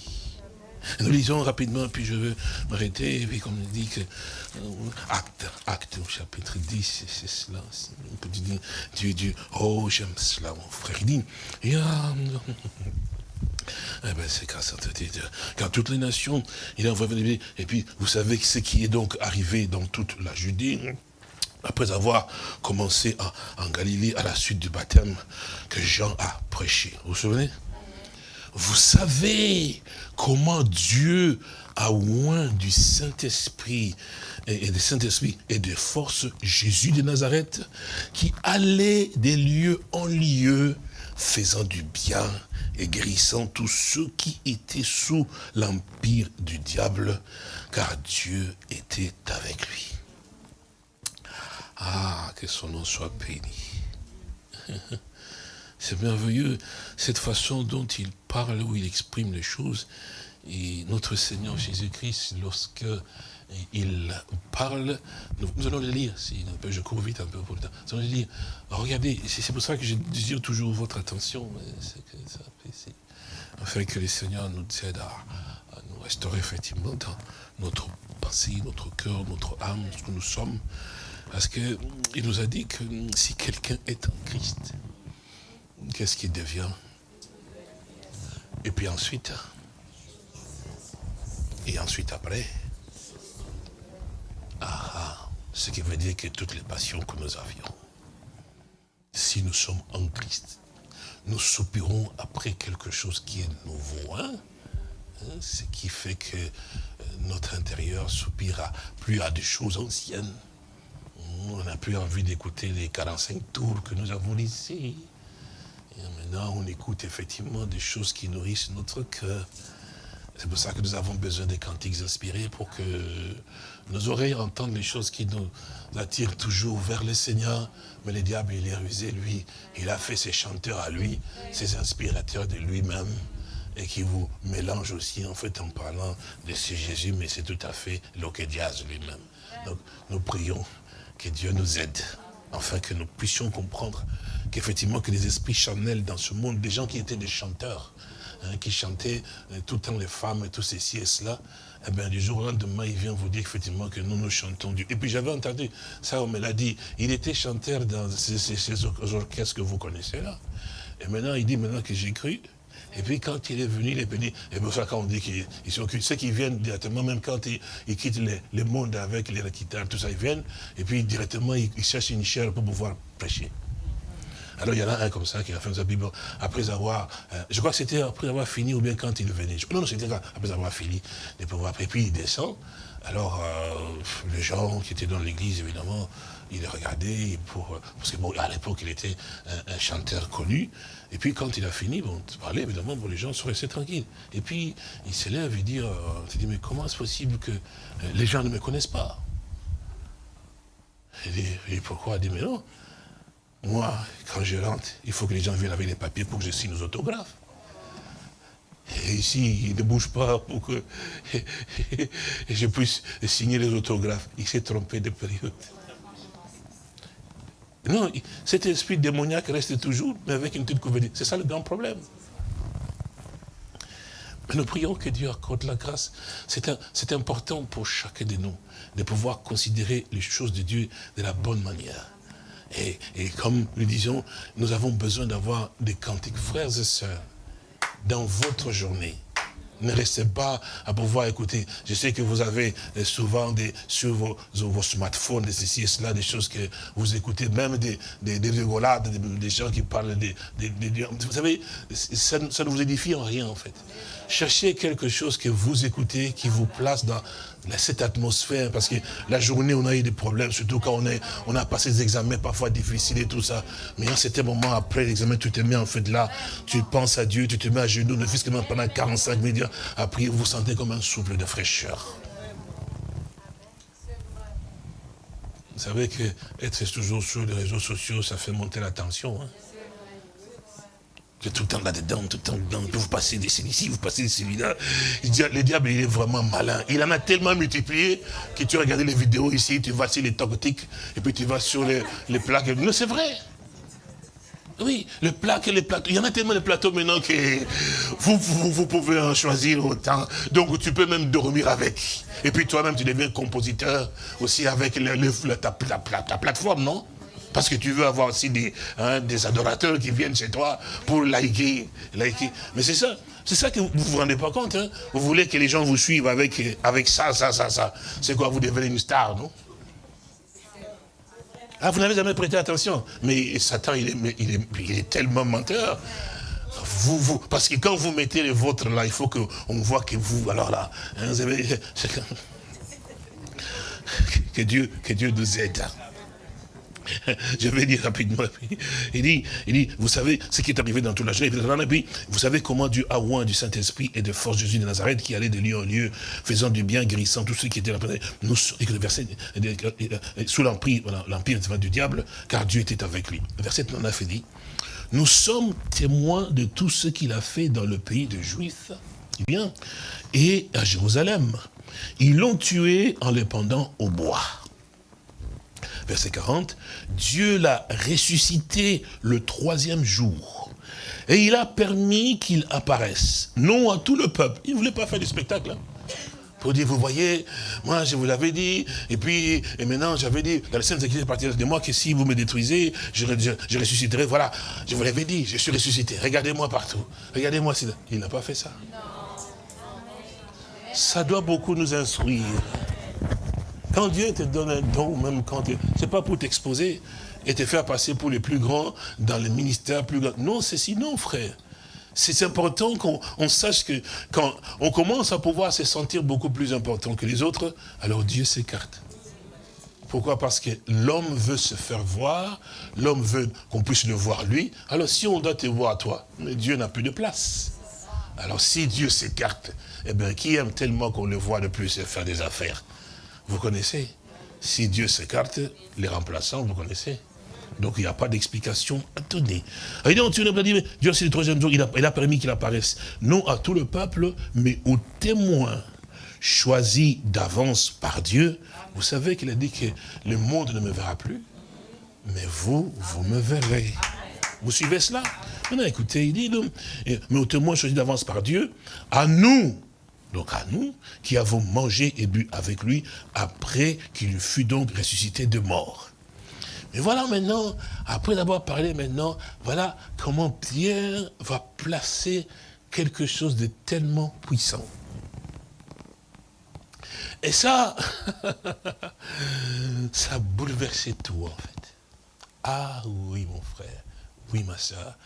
Nous lisons rapidement, puis je veux m'arrêter, et puis comme il dit que, euh, acte, acte au chapitre 10, c'est cela, on peut dire, Dieu, Dieu, oh j'aime cela, mon frère, il dit, et, eh ben, c'est quand, quand toutes les nations, il a envoyé, et puis vous savez ce qui est donc arrivé dans toute la Judée, après avoir commencé en Galilée à la suite du baptême que Jean a prêché. Vous vous souvenez? Vous savez comment Dieu a oint du Saint-Esprit et de Saint-Esprit et de force Jésus de Nazareth qui allait des lieux en lieux faisant du bien et guérissant tous ceux qui étaient sous l'empire du diable, car Dieu était avec lui. Ah, que son nom soit béni. C'est merveilleux, cette façon dont il parle, où il exprime les choses. Et notre Seigneur Jésus-Christ, lorsque il parle, nous, allons le lire, si, je cours vite un peu pour le temps, nous allons le lire. Regardez, c'est pour ça que je désire toujours votre attention, afin que le Seigneur nous aide à, à nous restaurer effectivement dans notre pensée, notre cœur, notre âme, ce que nous sommes, parce qu'il nous a dit que si quelqu'un est en Christ, qu'est-ce qu'il devient? Et puis ensuite, et ensuite après, ah, ah, ce qui veut dire que toutes les passions que nous avions, si nous sommes en Christ, nous soupirons après quelque chose qui est nouveau. Hein? hein ce qui fait que euh, notre intérieur soupira plus à des choses anciennes, on n'a plus envie d'écouter les 45 tours que nous avons ici. Maintenant, on écoute effectivement des choses qui nourrissent notre cœur. C'est pour ça que nous avons besoin des cantiques inspirés pour que nos oreilles entendent les choses qui nous attirent toujours vers le Seigneur. Mais le diable, il est rusé, lui. Il a fait ses chanteurs à lui, ses inspirateurs de lui-même et qui vous mélange aussi en fait en parlant de ce Jésus, mais c'est tout à fait l'Okédias lui-même. Donc nous prions que Dieu nous aide, afin que nous puissions comprendre qu'effectivement que les esprits charnels dans ce monde, des gens qui étaient des chanteurs, hein, qui chantaient euh, tout le temps les femmes et tout ceci et cela, eh bien, du jour au lendemain, il vient vous dire effectivement que nous, nous chantons Dieu. Et puis j'avais entendu, ça on me l'a dit, il était chanteur dans ces, ces orchestres que vous connaissez là. Et maintenant, il dit maintenant que j'ai cru, et puis quand il est venu, il est venu, et pour ça quand on dit qu'ils sont ceux qui viennent directement, même quand ils, quittent le, monde avec les guitares, tout ça, ils viennent, et puis directement ils, cherchent une chair pour pouvoir prêcher. Alors il y en a un comme ça qui a fait sa Bible après avoir, euh, je crois que c'était après avoir fini ou bien quand il venait. Non, non, c'était après avoir fini de pouvoir, et puis il descend. Alors euh, les gens qui étaient dans l'église, évidemment, il regardait pour, parce que bon, à l'époque il était un, chanteur connu, et puis quand il a fini, bon, parler, évidemment, bon, les gens sont restés tranquilles. Et puis il s'élève et dit, euh, il dit, mais comment est-ce possible que euh, les gens ne me connaissent pas? Il dit, et pourquoi? Il dit, mais non, moi, quand je rentre, il faut que les gens viennent avec les papiers pour que je signe aux autographes. Et ici, il ne bouge pas pour que je puisse signer les autographes. Il s'est trompé de période. Non, cet esprit démoniaque reste toujours, mais avec une petite couverture. C'est ça le grand problème. Mais nous prions que Dieu accorde la grâce. C'est important pour chacun de nous de pouvoir considérer les choses de Dieu de la bonne manière. Et, comme nous disions, nous avons besoin d'avoir des cantiques, frères et sœurs, dans votre journée. Ne restez pas à pouvoir écouter. Je sais que vous avez euh, souvent des, sur vos, smartphones, des ceci et cela, des choses que vous écoutez, même des, des, des rigolades, des, gens qui parlent des... vous savez, ça ne vous édifie en rien en fait. Cherchez quelque chose que vous écoutez, qui vous place dans cette atmosphère, parce que la journée, on a eu des problèmes, surtout quand on, a passé des examens parfois difficiles et tout ça. Mais en certain moment, après l'examen, tu te mets en fait là, tu penses à Dieu, tu te mets à genoux, ne fût que pendant 45 minutes, après, vous vous sentez comme un souffle de fraîcheur. Vous savez que être toujours sur les réseaux sociaux, ça fait monter la tension. Hein tout le temps là-dedans, tout le temps dedans. Vous passez des ici, vous passez des celui-là. Le diable, il est vraiment malin. Il en a tellement multiplié que tu regardes les vidéos ici, tu vas sur les tactiques, et puis tu vas sur les, les plaques. Non, c'est vrai. Oui, le plat que les plateaux. Il y en a tellement de plateaux maintenant que vous, vous, pouvez en choisir autant. Donc tu peux même dormir avec. Et puis toi-même, tu deviens compositeur aussi avec le, ta, plateforme, non? Parce que tu veux avoir aussi des, hein, des adorateurs qui viennent chez toi pour liker. liker. Mais c'est ça. C'est ça que vous ne vous rendez pas compte. Hein. Vous voulez que les gens vous suivent avec, avec ça, ça, ça, ça. C'est quoi Vous devenez une star, non? Ah, vous n'avez jamais prêté attention. Mais Satan, il est, il est, il est tellement menteur. Vous, vous, parce que quand vous mettez les vôtres là, il faut qu'on voit que vous, alors là, hein, vous avez, que Dieu, que Dieu nous aide. Je vais dire rapidement. Il dit, il dit, vous savez ce qui est arrivé dans toute la journée. vous savez comment Dieu a oint du Saint-Esprit et de force Jésus de Nazareth qui allait de lieu en lieu, faisant du bien, guérissant tous ceux qui étaient là. Nous, verset, sous l'empire du diable, car Dieu était avec lui. verset 9 dit, nous sommes témoins de tout ce qu'il a fait dans le pays de Juifs, bien, et à Jérusalem. Ils l'ont tué en le pendant au bois verset 40, Dieu l'a ressuscité le troisième jour. Et il a permis qu'il apparaisse, non à tout le peuple. Il ne voulait pas faire du spectacle. Hein. Pour dire, vous voyez, moi je vous l'avais dit, et puis, et maintenant j'avais dit, dans les scènes Écritures, partir de moi, que si vous me détruisez, je, je, ressusciterai, voilà, je vous l'avais dit, je suis ressuscité, regardez-moi partout, regardez-moi, il n'a pas fait ça. Ça doit beaucoup nous instruire. Quand Dieu te donne un don, même quand tu... C'est pas pour t'exposer et te faire passer pour les plus grands dans le ministère plus grand. Non, c'est sinon, frère. C'est important qu'on sache que quand on commence à pouvoir se sentir beaucoup plus important que les autres, alors Dieu s'écarte. Pourquoi? Parce que l'homme veut se faire voir, l'homme veut qu'on puisse le voir lui. Alors si on doit te voir toi, mais Dieu n'a plus de place. Alors si Dieu s'écarte, eh bien qui aime tellement qu'on le voit de plus faire des affaires? Vous connaissez. Si Dieu s'écarte, les remplaçants, vous connaissez. Donc il n'y a pas d'explication à donner. Et donc tu dit, mais Dieu c'est le troisième jour, il a, il a permis qu'il apparaisse, non à tout le peuple, mais aux témoins choisis d'avance par Dieu. Vous savez qu'il a dit que le monde ne me verra plus, mais vous, vous me verrez. Vous suivez cela? Maintenant écoutez, il dit, mais aux témoins choisis d'avance par Dieu, à nous, donc à nous, qui avons mangé et bu avec lui, après qu'il fut donc ressuscité de mort. Mais voilà maintenant, après avoir parlé maintenant, voilà comment Pierre va placer quelque chose de tellement puissant. Et ça, ça a bouleversé tout en fait. Ah oui mon frère, oui ma soeur,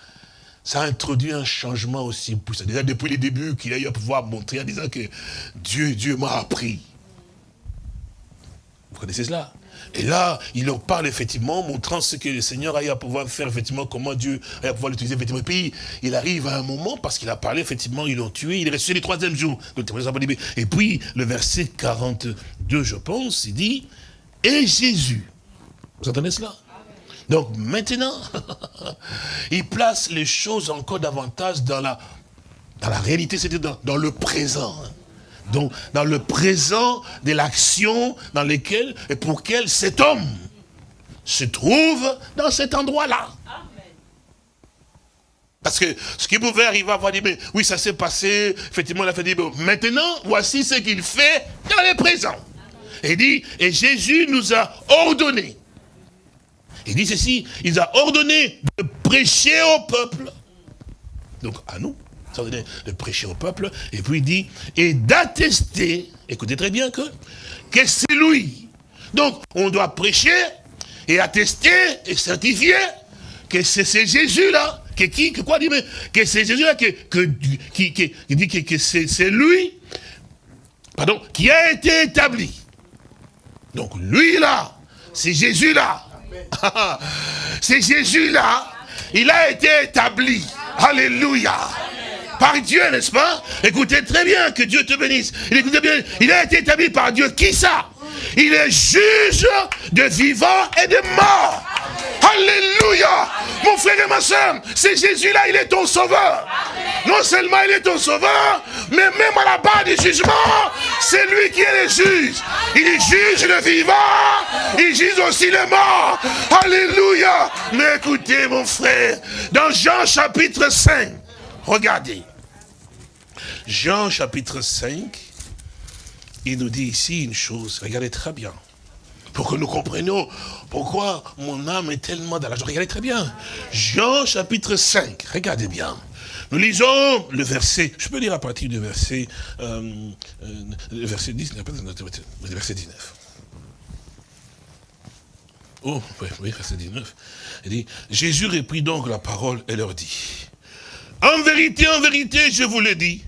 ça a introduit un changement aussi puissant. Déjà depuis les débuts, qu'il a eu à pouvoir montrer en disant que Dieu, Dieu m'a appris. Vous connaissez cela? Et là, il leur parle effectivement, montrant ce que le Seigneur a eu à pouvoir faire, effectivement, comment Dieu a eu à pouvoir l'utiliser, effectivement. Et puis, il arrive à un moment, parce qu'il a parlé, effectivement, ils l'ont tué, il est resté le troisième jour. Et puis, le verset 42, je pense, il dit, et Jésus. Vous entendez cela? Donc maintenant, il place les choses encore davantage dans la, dans la réalité, c'est-à-dire dans, le présent. Donc, dans le présent de l'action dans lequel et pour lequel cet homme se trouve dans cet endroit-là. Parce que ce qui pouvait arriver à voir, dire, mais oui, ça s'est passé, effectivement, il a fait dire, maintenant, voici ce qu'il fait dans le présent. Et dit, et Jésus nous a ordonné il dit ceci, il a ordonné de prêcher au peuple. Donc à nous, de prêcher au peuple. Et puis il dit, et d'attester, écoutez très bien que, que c'est lui. Donc on doit prêcher et attester et certifier que c'est Jésus-là, que qui, que quoi dit, mais que c'est Jésus-là, que, que, qui, qui, dit que, que c'est lui, pardon, qui a été établi. Donc lui là, c'est Jésus là, C'est Jésus-là, il a été établi. Alléluia. Par Dieu, n'est-ce pas? Écoutez très bien, que Dieu te bénisse. Il, bien, il a été établi par Dieu. Qui ça? Il est juge de vivants et de morts. Alléluia. Mon frère et ma soeur, c'est Jésus-là, il est ton sauveur. Non seulement il est ton sauveur, mais même à la barre du jugement, C'est lui qui est le juge. Il juge le vivant, il juge aussi le mort. Alléluia. Mais écoutez mon frère, dans Jean chapitre 5, regardez. Jean chapitre 5, il nous dit ici une chose, regardez très bien, pour que nous comprenions pourquoi mon âme est tellement dans la joie? Regardez très bien. Jean chapitre 5, regardez bien. Nous lisons le verset, je peux lire à partir du verset, euh, euh, verset 19, le verset 19. Oh, oui, oui, verset 19. Il dit, Jésus reprit donc la parole et leur dit, en vérité, en vérité, je vous le dis,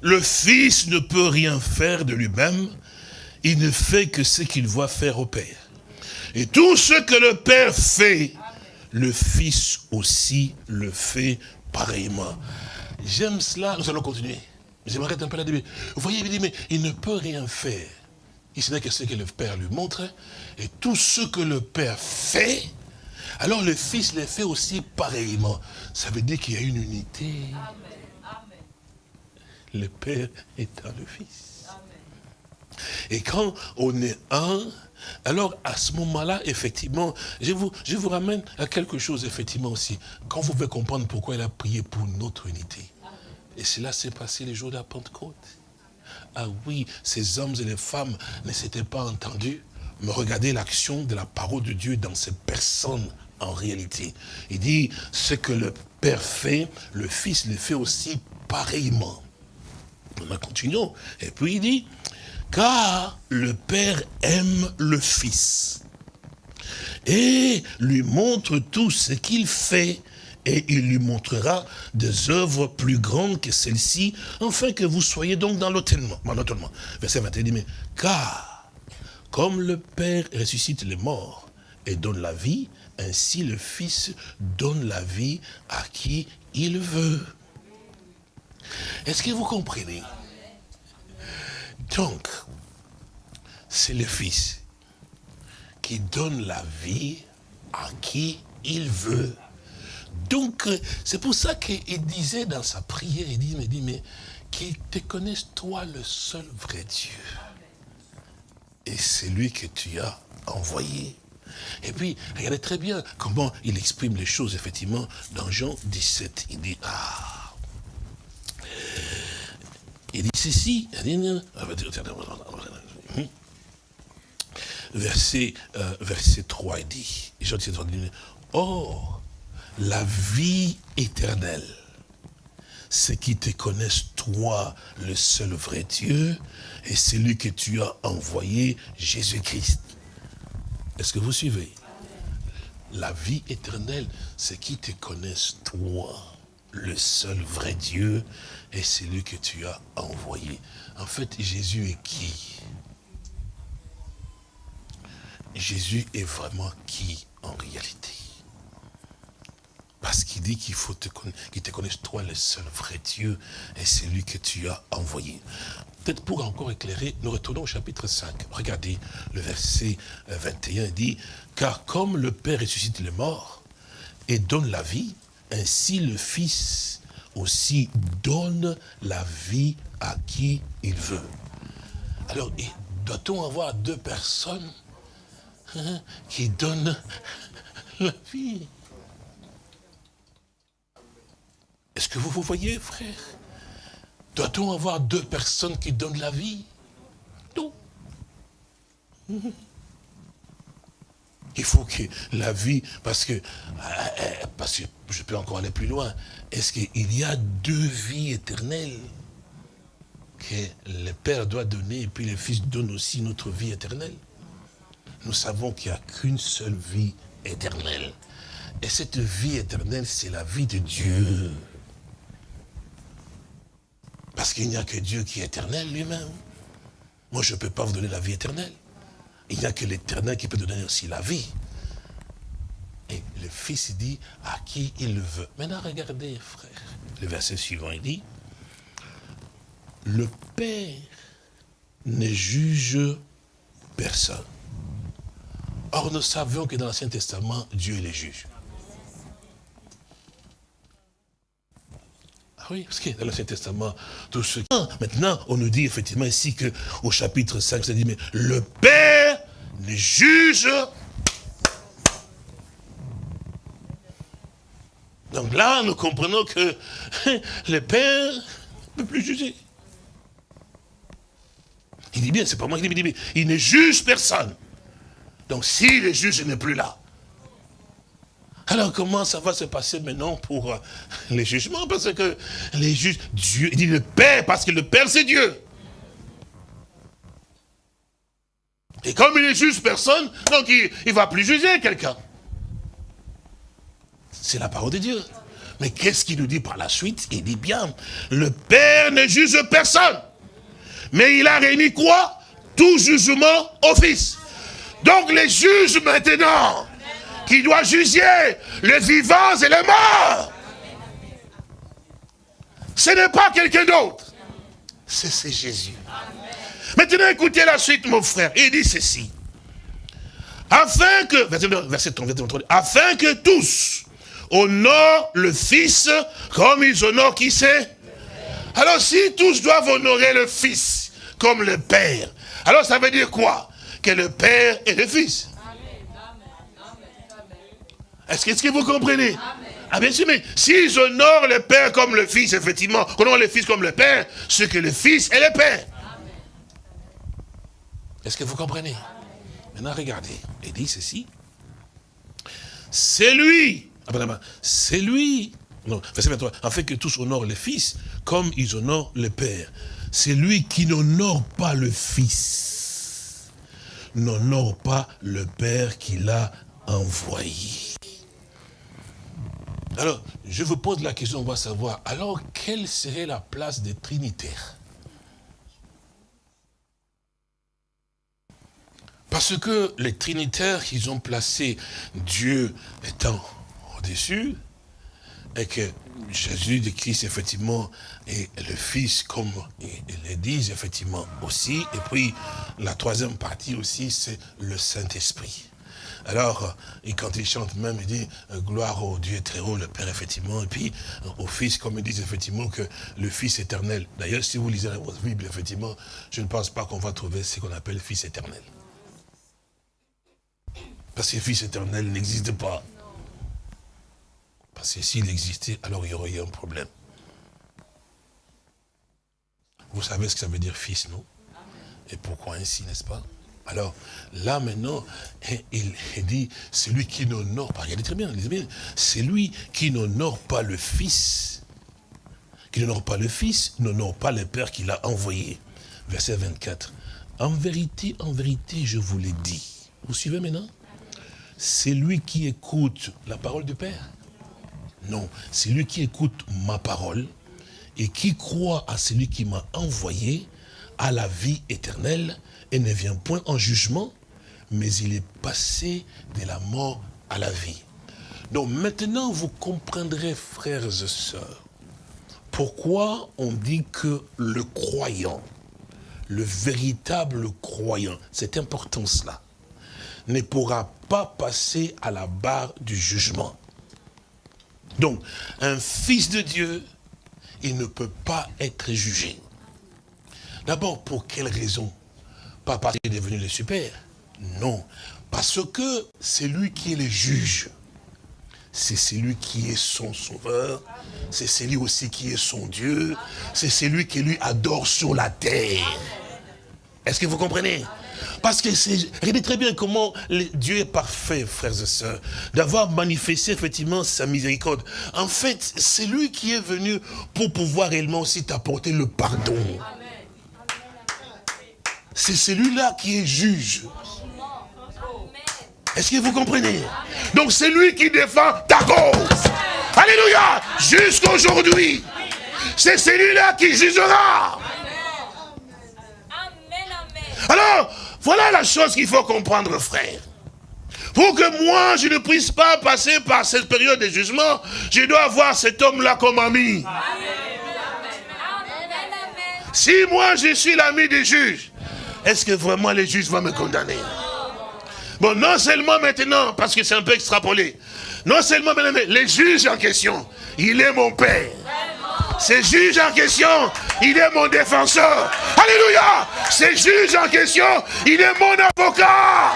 le Fils ne peut rien faire de lui-même, il ne fait que ce qu'il voit faire au Père. Et tout ce que le Père fait, le Fils aussi le fait pareillement. J'aime cela, nous allons continuer. J'aimerais un peu début. Vous voyez, il dit, mais il ne peut rien faire. Il n'est que ce que le Père lui montre. Et tout ce que le Père fait, alors le Fils le fait aussi pareillement. Ça veut dire qu'il y a une unité. Le Père est le Fils. Et quand on est un, alors, à ce moment-là, effectivement, je vous, ramène à quelque chose, effectivement, aussi. Quand vous pouvez comprendre pourquoi il a prié pour notre unité. Et cela s'est passé les jours de la Pentecôte. Ah oui, ces hommes et les femmes ne s'étaient pas entendus, mais regardez l'action de la parole de Dieu dans ces personnes en réalité. Il dit, ce que le Père fait, le Fils le fait aussi pareillement. On continuons. Et puis il dit, car le Père aime le Fils et lui montre tout ce qu'il fait et il lui montrera des œuvres plus grandes que celles-ci, afin que vous soyez donc dans l'autonnement. Verset 21 dit, mais car comme le Père ressuscite les morts et donne la vie, ainsi le Fils donne la vie à qui il veut. Est-ce que vous comprenez? Donc, c'est le Fils qui donne la vie à qui il veut. Donc, c'est pour ça qu'il disait dans sa prière, il dit, mais, dit, mais qu'il te connaisse toi le seul vrai Dieu. Et c'est lui que tu as envoyé. Et puis, regardez très bien comment il exprime les choses, effectivement, dans Jean 17. Il dit, ah, il dit ceci, verset, euh, verset 3, il dit, Or, la vie éternelle, c'est qui te connaissent toi, le seul vrai Dieu, et celui que tu as envoyé, Jésus-Christ. Est-ce que vous suivez? La vie éternelle, c'est qui te connaissent toi, le seul vrai Dieu, et c'est lui que tu as envoyé. En fait, Jésus est qui? Jésus est vraiment qui en réalité? Parce qu'il dit qu'il faut te qu'il te connaisse toi le seul vrai Dieu et c'est lui que tu as envoyé. Peut-être pour encore éclairer, nous retournons au chapitre 5. Regardez le verset 21, il dit, car comme le Père ressuscite les morts et donne la vie, ainsi le Fils aussi donne la vie à qui il veut. Alors, doit-on avoir deux personnes hein, qui donnent la vie? Est-ce que vous vous voyez, frère? Doit-on avoir deux personnes qui donnent la vie? Non. Il faut que la vie, parce que, euh, euh, parce que je peux encore aller plus loin, est-ce qu'il y a deux vies éternelles que le Père doit donner et puis le Fils donne aussi notre vie éternelle? Nous savons qu'il n'y a qu'une seule vie éternelle. Et cette vie éternelle, c'est la vie de Dieu. Parce qu'il n'y a que Dieu qui est éternel lui-même. Moi, je ne peux pas vous donner la vie éternelle. Il n'y a que l'éternel qui peut donner aussi la vie. Et le Fils dit à qui il le veut. Maintenant, regardez, frère. Le verset suivant, il dit, le Père ne juge personne. Or, nous savions que dans l'Ancien Testament, Dieu est le juge. Ah Oui, parce que dans l'Ancien Testament, tout ce ah, Maintenant, on nous dit effectivement ici que au chapitre 5, ça dit, mais le Père ne juge Donc là, nous comprenons que le Père ne peut plus juger. Il dit bien, c'est pas moi qui dit, mais il ne juge personne. Donc si le juge n'est plus là, alors comment ça va se passer maintenant pour euh, les jugements? Parce que les juges, Dieu, il dit le Père, parce que le Père c'est Dieu. Et comme il ne juge personne, donc il ne va plus juger quelqu'un. C'est la parole de Dieu. Mais qu'est-ce qu'il nous dit par la suite? Il dit bien, le Père ne juge personne. Mais il a réuni quoi? Tout jugement au Fils. Donc les juges maintenant, qui doit juger les vivants et les morts. Ce n'est pas quelqu'un d'autre. C'est Jésus. Maintenant, écoutez la suite, mon frère. Il dit ceci. Afin que, verset 33, afin que tous honorent le Fils comme ils honorent qui c'est? Alors si tous doivent honorer le Fils comme le Père, alors ça veut dire quoi? Que le Père et le Fils. Est-ce que, vous comprenez? Ah bien sûr, mais s'ils honorent le Père comme le Fils, effectivement, honorent le Fils comme le Père, ce que le Fils est le Père. Est-ce que vous comprenez? Maintenant, regardez. Il dit ceci. C'est lui. Ah, c'est lui. Non, verset 23. En fait que tous honorent le Fils comme ils honorent le Père. C'est lui qui n'honore pas le Fils. N'honore pas le Père qui l'a envoyé. Alors, je vous pose la question, on va savoir, alors quelle serait la place des Trinitaires? Parce que les Trinitaires, ils ont placé Dieu étant au-dessus, et que Jésus de Christ, effectivement, est le Fils, comme ils le disent, effectivement, aussi. Et puis, la troisième partie aussi, c'est le Saint-Esprit. Alors, et quand il chante même, il dit gloire au Dieu très haut, le Père, effectivement, et puis au Fils, comme ils disent effectivement que le Fils éternel. D'ailleurs, si vous lisez la Bible, effectivement, je ne pense pas qu'on va trouver ce qu'on appelle Fils éternel. Parce que Fils éternel n'existe pas. Parce que s'il existait, alors il y aurait eu un problème. Vous savez ce que ça veut dire fils, non? Et pourquoi ainsi, n'est-ce pas? Alors, là maintenant, il, dit, celui qui n'honore pas, regardez très bien, c'est lui qui n'honore pas le Fils, qui n'honore pas le Fils, n'honore pas le Père qui l'a envoyé. Verset 24. En vérité, en vérité, je vous l'ai dit. Vous suivez maintenant? C'est lui qui écoute la parole du Père? Non, c'est lui qui écoute ma parole et qui croit à celui qui m'a envoyé à la vie éternelle et ne vient point en jugement, mais il est passé de la mort à la vie. Donc maintenant, vous comprendrez, frères et sœurs, pourquoi on dit que le croyant, le véritable croyant, c'est important cela, ne pourra pas passer à la barre du jugement. Donc, un fils de Dieu, il ne peut pas être jugé. D'abord, pour quelle raison? Pas parce qu'il est devenu le super? Non. Parce que c'est lui qui est le juge. C'est celui qui est son sauveur. C'est celui aussi qui est son Dieu. C'est celui qui lui adore sur la terre. Est-ce que vous comprenez? Parce que c'est, regardez très bien comment Dieu est parfait, frères et sœurs, d'avoir manifesté effectivement sa miséricorde. En fait, c'est lui qui est venu pour pouvoir réellement aussi t'apporter le pardon. C'est celui-là qui est juge. Est-ce que vous comprenez? Donc c'est lui qui défend ta cause. Alléluia Jusqu'aujourd'hui. C'est celui-là qui jugera. Alors, voilà la chose qu'il faut comprendre, frère. Pour que moi, je ne puisse pas passer par cette période de jugement, je dois avoir cet homme-là comme ami. Si moi, je suis l'ami des juges, est-ce que vraiment les juges vont me condamner? Bon, non seulement maintenant, parce que c'est un peu extrapolé, non seulement maintenant, mais les juges en question, il est mon père. C'est juge en question, il est mon défenseur. Alléluia. C'est juge en question, il est mon avocat.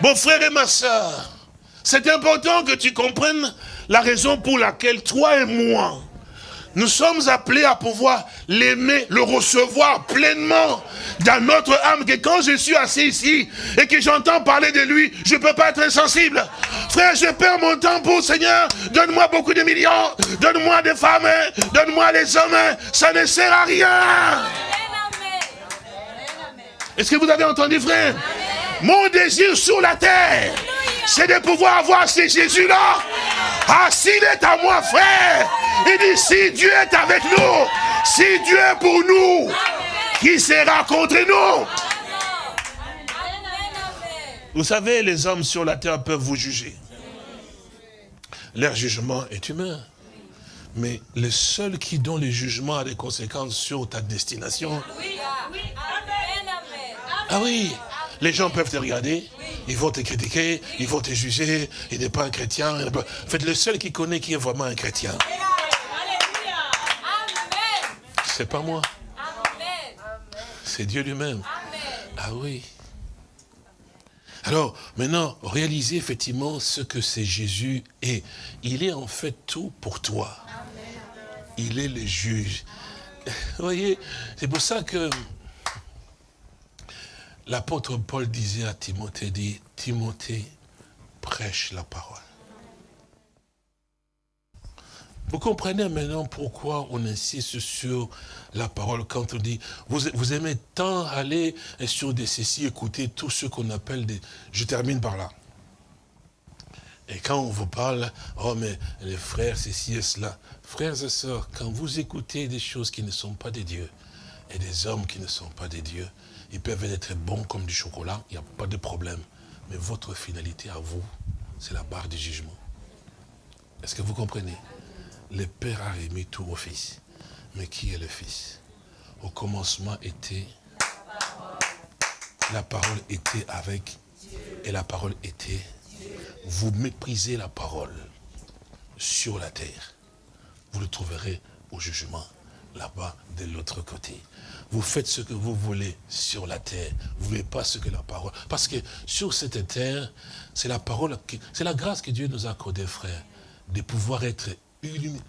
Mon frère et ma soeur, c'est important que tu comprennes la raison pour laquelle toi et moi, nous sommes appelés à pouvoir l'aimer, le recevoir pleinement dans notre âme, que quand je suis assis ici et que j'entends parler de lui, je ne peux pas être insensible. Frère, je perds mon temps pour Seigneur, donne-moi beaucoup de millions, donne-moi des femmes, donne-moi des hommes, ça ne sert à rien. Est-ce que vous avez entendu, frère? Mon désir sur la terre, c'est de pouvoir avoir ces Jésus-là. Ah, s'il est à moi, frère, il dit, si Dieu est avec nous, si Dieu est pour nous, qui sera contre nous? Vous savez, les hommes sur la terre peuvent vous juger. Leur jugement est humain. Mais le seul qui donne le jugement a des conséquences sur ta destination. Ah oui, les gens peuvent te regarder, ils vont te critiquer, ils vont te juger, il n'est pas un chrétien. En fait, le seul qui connaît qui est vraiment un chrétien, c'est pas moi. C'est Dieu lui-même. Ah oui. Alors, maintenant, réalisez effectivement ce que c'est Jésus et il est en fait tout pour toi. Il est le juge. Vous voyez, c'est pour ça que l'apôtre Paul disait à Timothée, dit, Timothée, prêche la parole. Vous comprenez maintenant pourquoi on insiste sur la parole quand on dit, vous, aimez tant aller sur des ceci, écouter tout ce qu'on appelle des... Je termine par là. Et quand on vous parle, oh mais les frères, ceci et cela. Frères et sœurs, quand vous écoutez des choses qui ne sont pas des dieux, et des hommes qui ne sont pas des dieux, ils peuvent être bons comme du chocolat, il n'y a pas de problème. Mais votre finalité à vous, c'est la barre du jugement. Est-ce que vous comprenez? Le Père a remis tout au Fils. Mais qui est le Fils? Au commencement était... La parole était avec... Et la parole était... Vous méprisez la parole sur la terre. Vous le trouverez au jugement, là-bas, de l'autre côté vous faites ce que vous voulez sur la terre. Vous ne voulez pas ce que la parole. Parce que sur cette terre, c'est la parole, c'est la grâce que Dieu nous a accordée, frère, de pouvoir être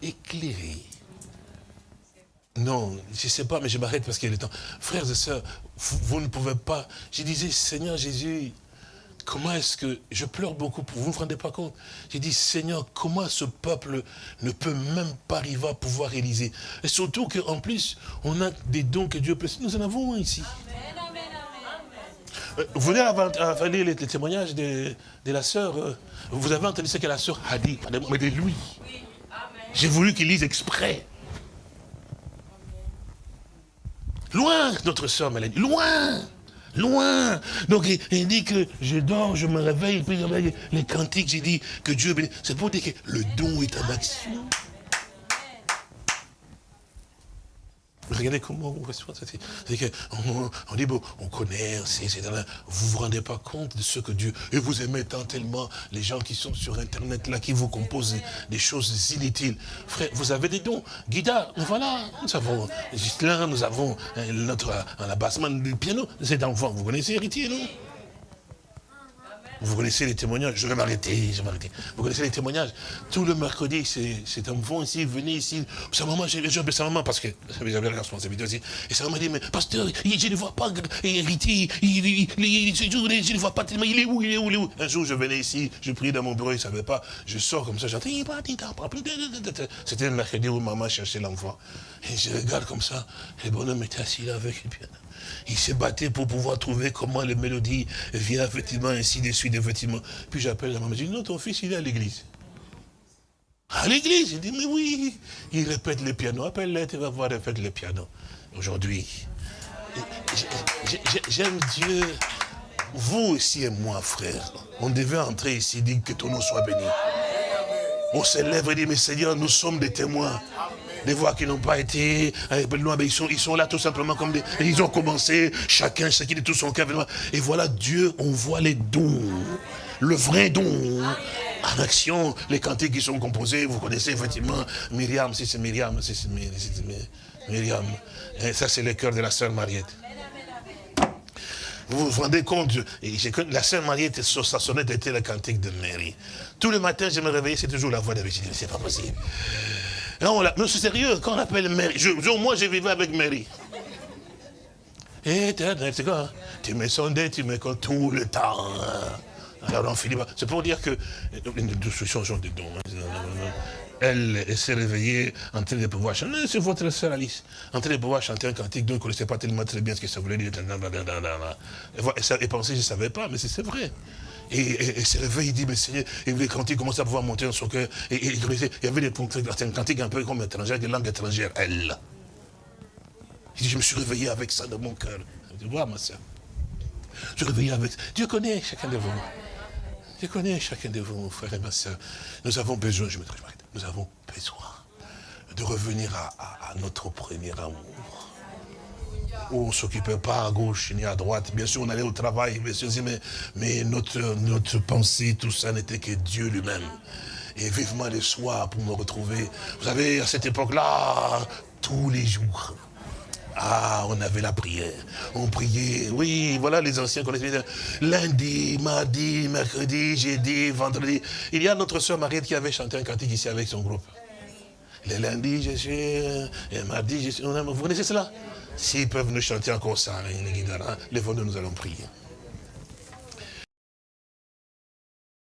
éclairé. Non, je ne sais pas, mais je m'arrête parce qu'il est temps. Frères et sœurs, vous ne pouvez pas. Je disais, Seigneur Jésus, comment est-ce que je pleure beaucoup pour vous, vous ne vous rendez pas compte J'ai dit, Seigneur, comment ce peuple ne peut même pas arriver à pouvoir réaliser Et surtout qu'en plus, on a des dons que Dieu peut... Nous en avons un ici. Euh, vous venez à lire les, témoignages de, la sœur. Euh, vous avez entendu ce que la sœur a dit, mais de lui. J'ai voulu qu'il lise exprès. Loin, notre sœur Mélanie, loin loin. Donc il, dit que je dors, je me réveille, puis les cantiques, j'ai dit que Dieu bénit. C'est pour dire que le don est en action. Regardez comment on reçoit ça. C'est qu'on on dit, bon, on connaît, vous vous rendez pas compte de ce que Dieu... Et vous aimez tant tellement les gens qui sont sur Internet, là, qui vous composent des choses inutiles. Frère, vous avez des dons. Guida, voilà, nous avons Gislain, nous avons euh, notre un abassement du piano. C'est d'enfant, vous connaissez Héritier, non? Vous connaissez les témoignages, je vais m'arrêter, je vais m'arrêter. Vous connaissez les témoignages. Tout le mercredi, c'est un enfant ici, venez ici. Sa maman, j'ai appelé sa maman parce que j'avais la responsabilité aussi. Et sa maman dit, mais pasteur, je ne vois pas héritier, je ne vois pas tellement, il est où, il est où, il est où. Un jour, je venais ici, je priais dans mon bureau, il ne savait pas. Je sors comme ça, j'entends, c'était le mercredi où maman cherchait l'enfant. Et je regarde comme ça, le bonhomme était assis là avec le piano. Il s'est battu pour pouvoir trouver comment les mélodies viennent effectivement ainsi de suite, effectivement. Puis j'appelle la maman, je dis, non, ton fils, il est à l'église. À l'église? Il dit, mais oui. Il répète le piano. Appelle-le, tu vas voir répète le piano. Aujourd'hui, j'aime Dieu. Vous aussi et moi, frère, on devait entrer ici, dire que ton nom soit béni. On s'élève et dit, mais Seigneur, nous sommes des témoins des voix qui n'ont pas été, ils sont, ils sont là tout simplement comme des, ils ont commencé, chacun, chacun de tout son cœur. Et voilà, Dieu, on voit les dons, le vrai don. en action les cantiques qui sont composés. Vous connaissez effectivement Myriam, si c'est Myriam, si c'est Myriam. Et ça, c'est le cœur de la sœur Mariette. Vous vous rendez compte, la sœur Mariette, sa sonnette était la cantique de Mary. Tous les matins, je me réveillais, c'est toujours la voix de Virginie. C'est pas possible. Non, mais c'est sérieux, quand on appelle Mary, moi je vivais avec Mary. Éternel, c'est quoi hein? Tu me sondais, tu me comptes tout le temps. Alors on finit C'est pour dire que nous changeons de dons. Elle, s'est réveillée en train de pouvoir chanter. C'est votre sœur Alice. En train de pouvoir chanter un cantique dont elle ne connaissait pas tellement très bien ce que ça voulait dire. Elle pensait que je ne savais pas, mais c'est vrai. Et elle s'est réveillée, il dit, mais Seigneur, et les cantiques commençaient à pouvoir monter dans son cœur. Et, il y avait des cantiques un peu comme étrangère, des langues étrangères, elle. Il dit, je me suis réveillé avec ça dans mon cœur. Tu vois, ma soeur. Je suis réveillé avec ça. Dieu connaît chacun de vous. Dieu connaît chacun de vous, frères et ma soeur. Nous avons besoin, je me nous avons besoin de revenir à, notre premier amour. On ne s'occupait pas à gauche ni à droite. Bien sûr, on allait au travail, mais, mais notre, notre pensée, tout ça n'était que Dieu lui-même. Et vivement le soir pour me retrouver. Vous savez, à cette époque-là, tous les jours, ah, on avait la prière. On priait. Oui, voilà les anciens connaissent Lundi, mardi, mercredi, jeudi, vendredi. Il y a notre soeur Mariette qui avait chanté un cantique ici avec son groupe. Le lundi, je suis... Et mardi, je suis... Vous connaissez cela? S'ils peuvent nous chanter encore ça, les nous allons prier.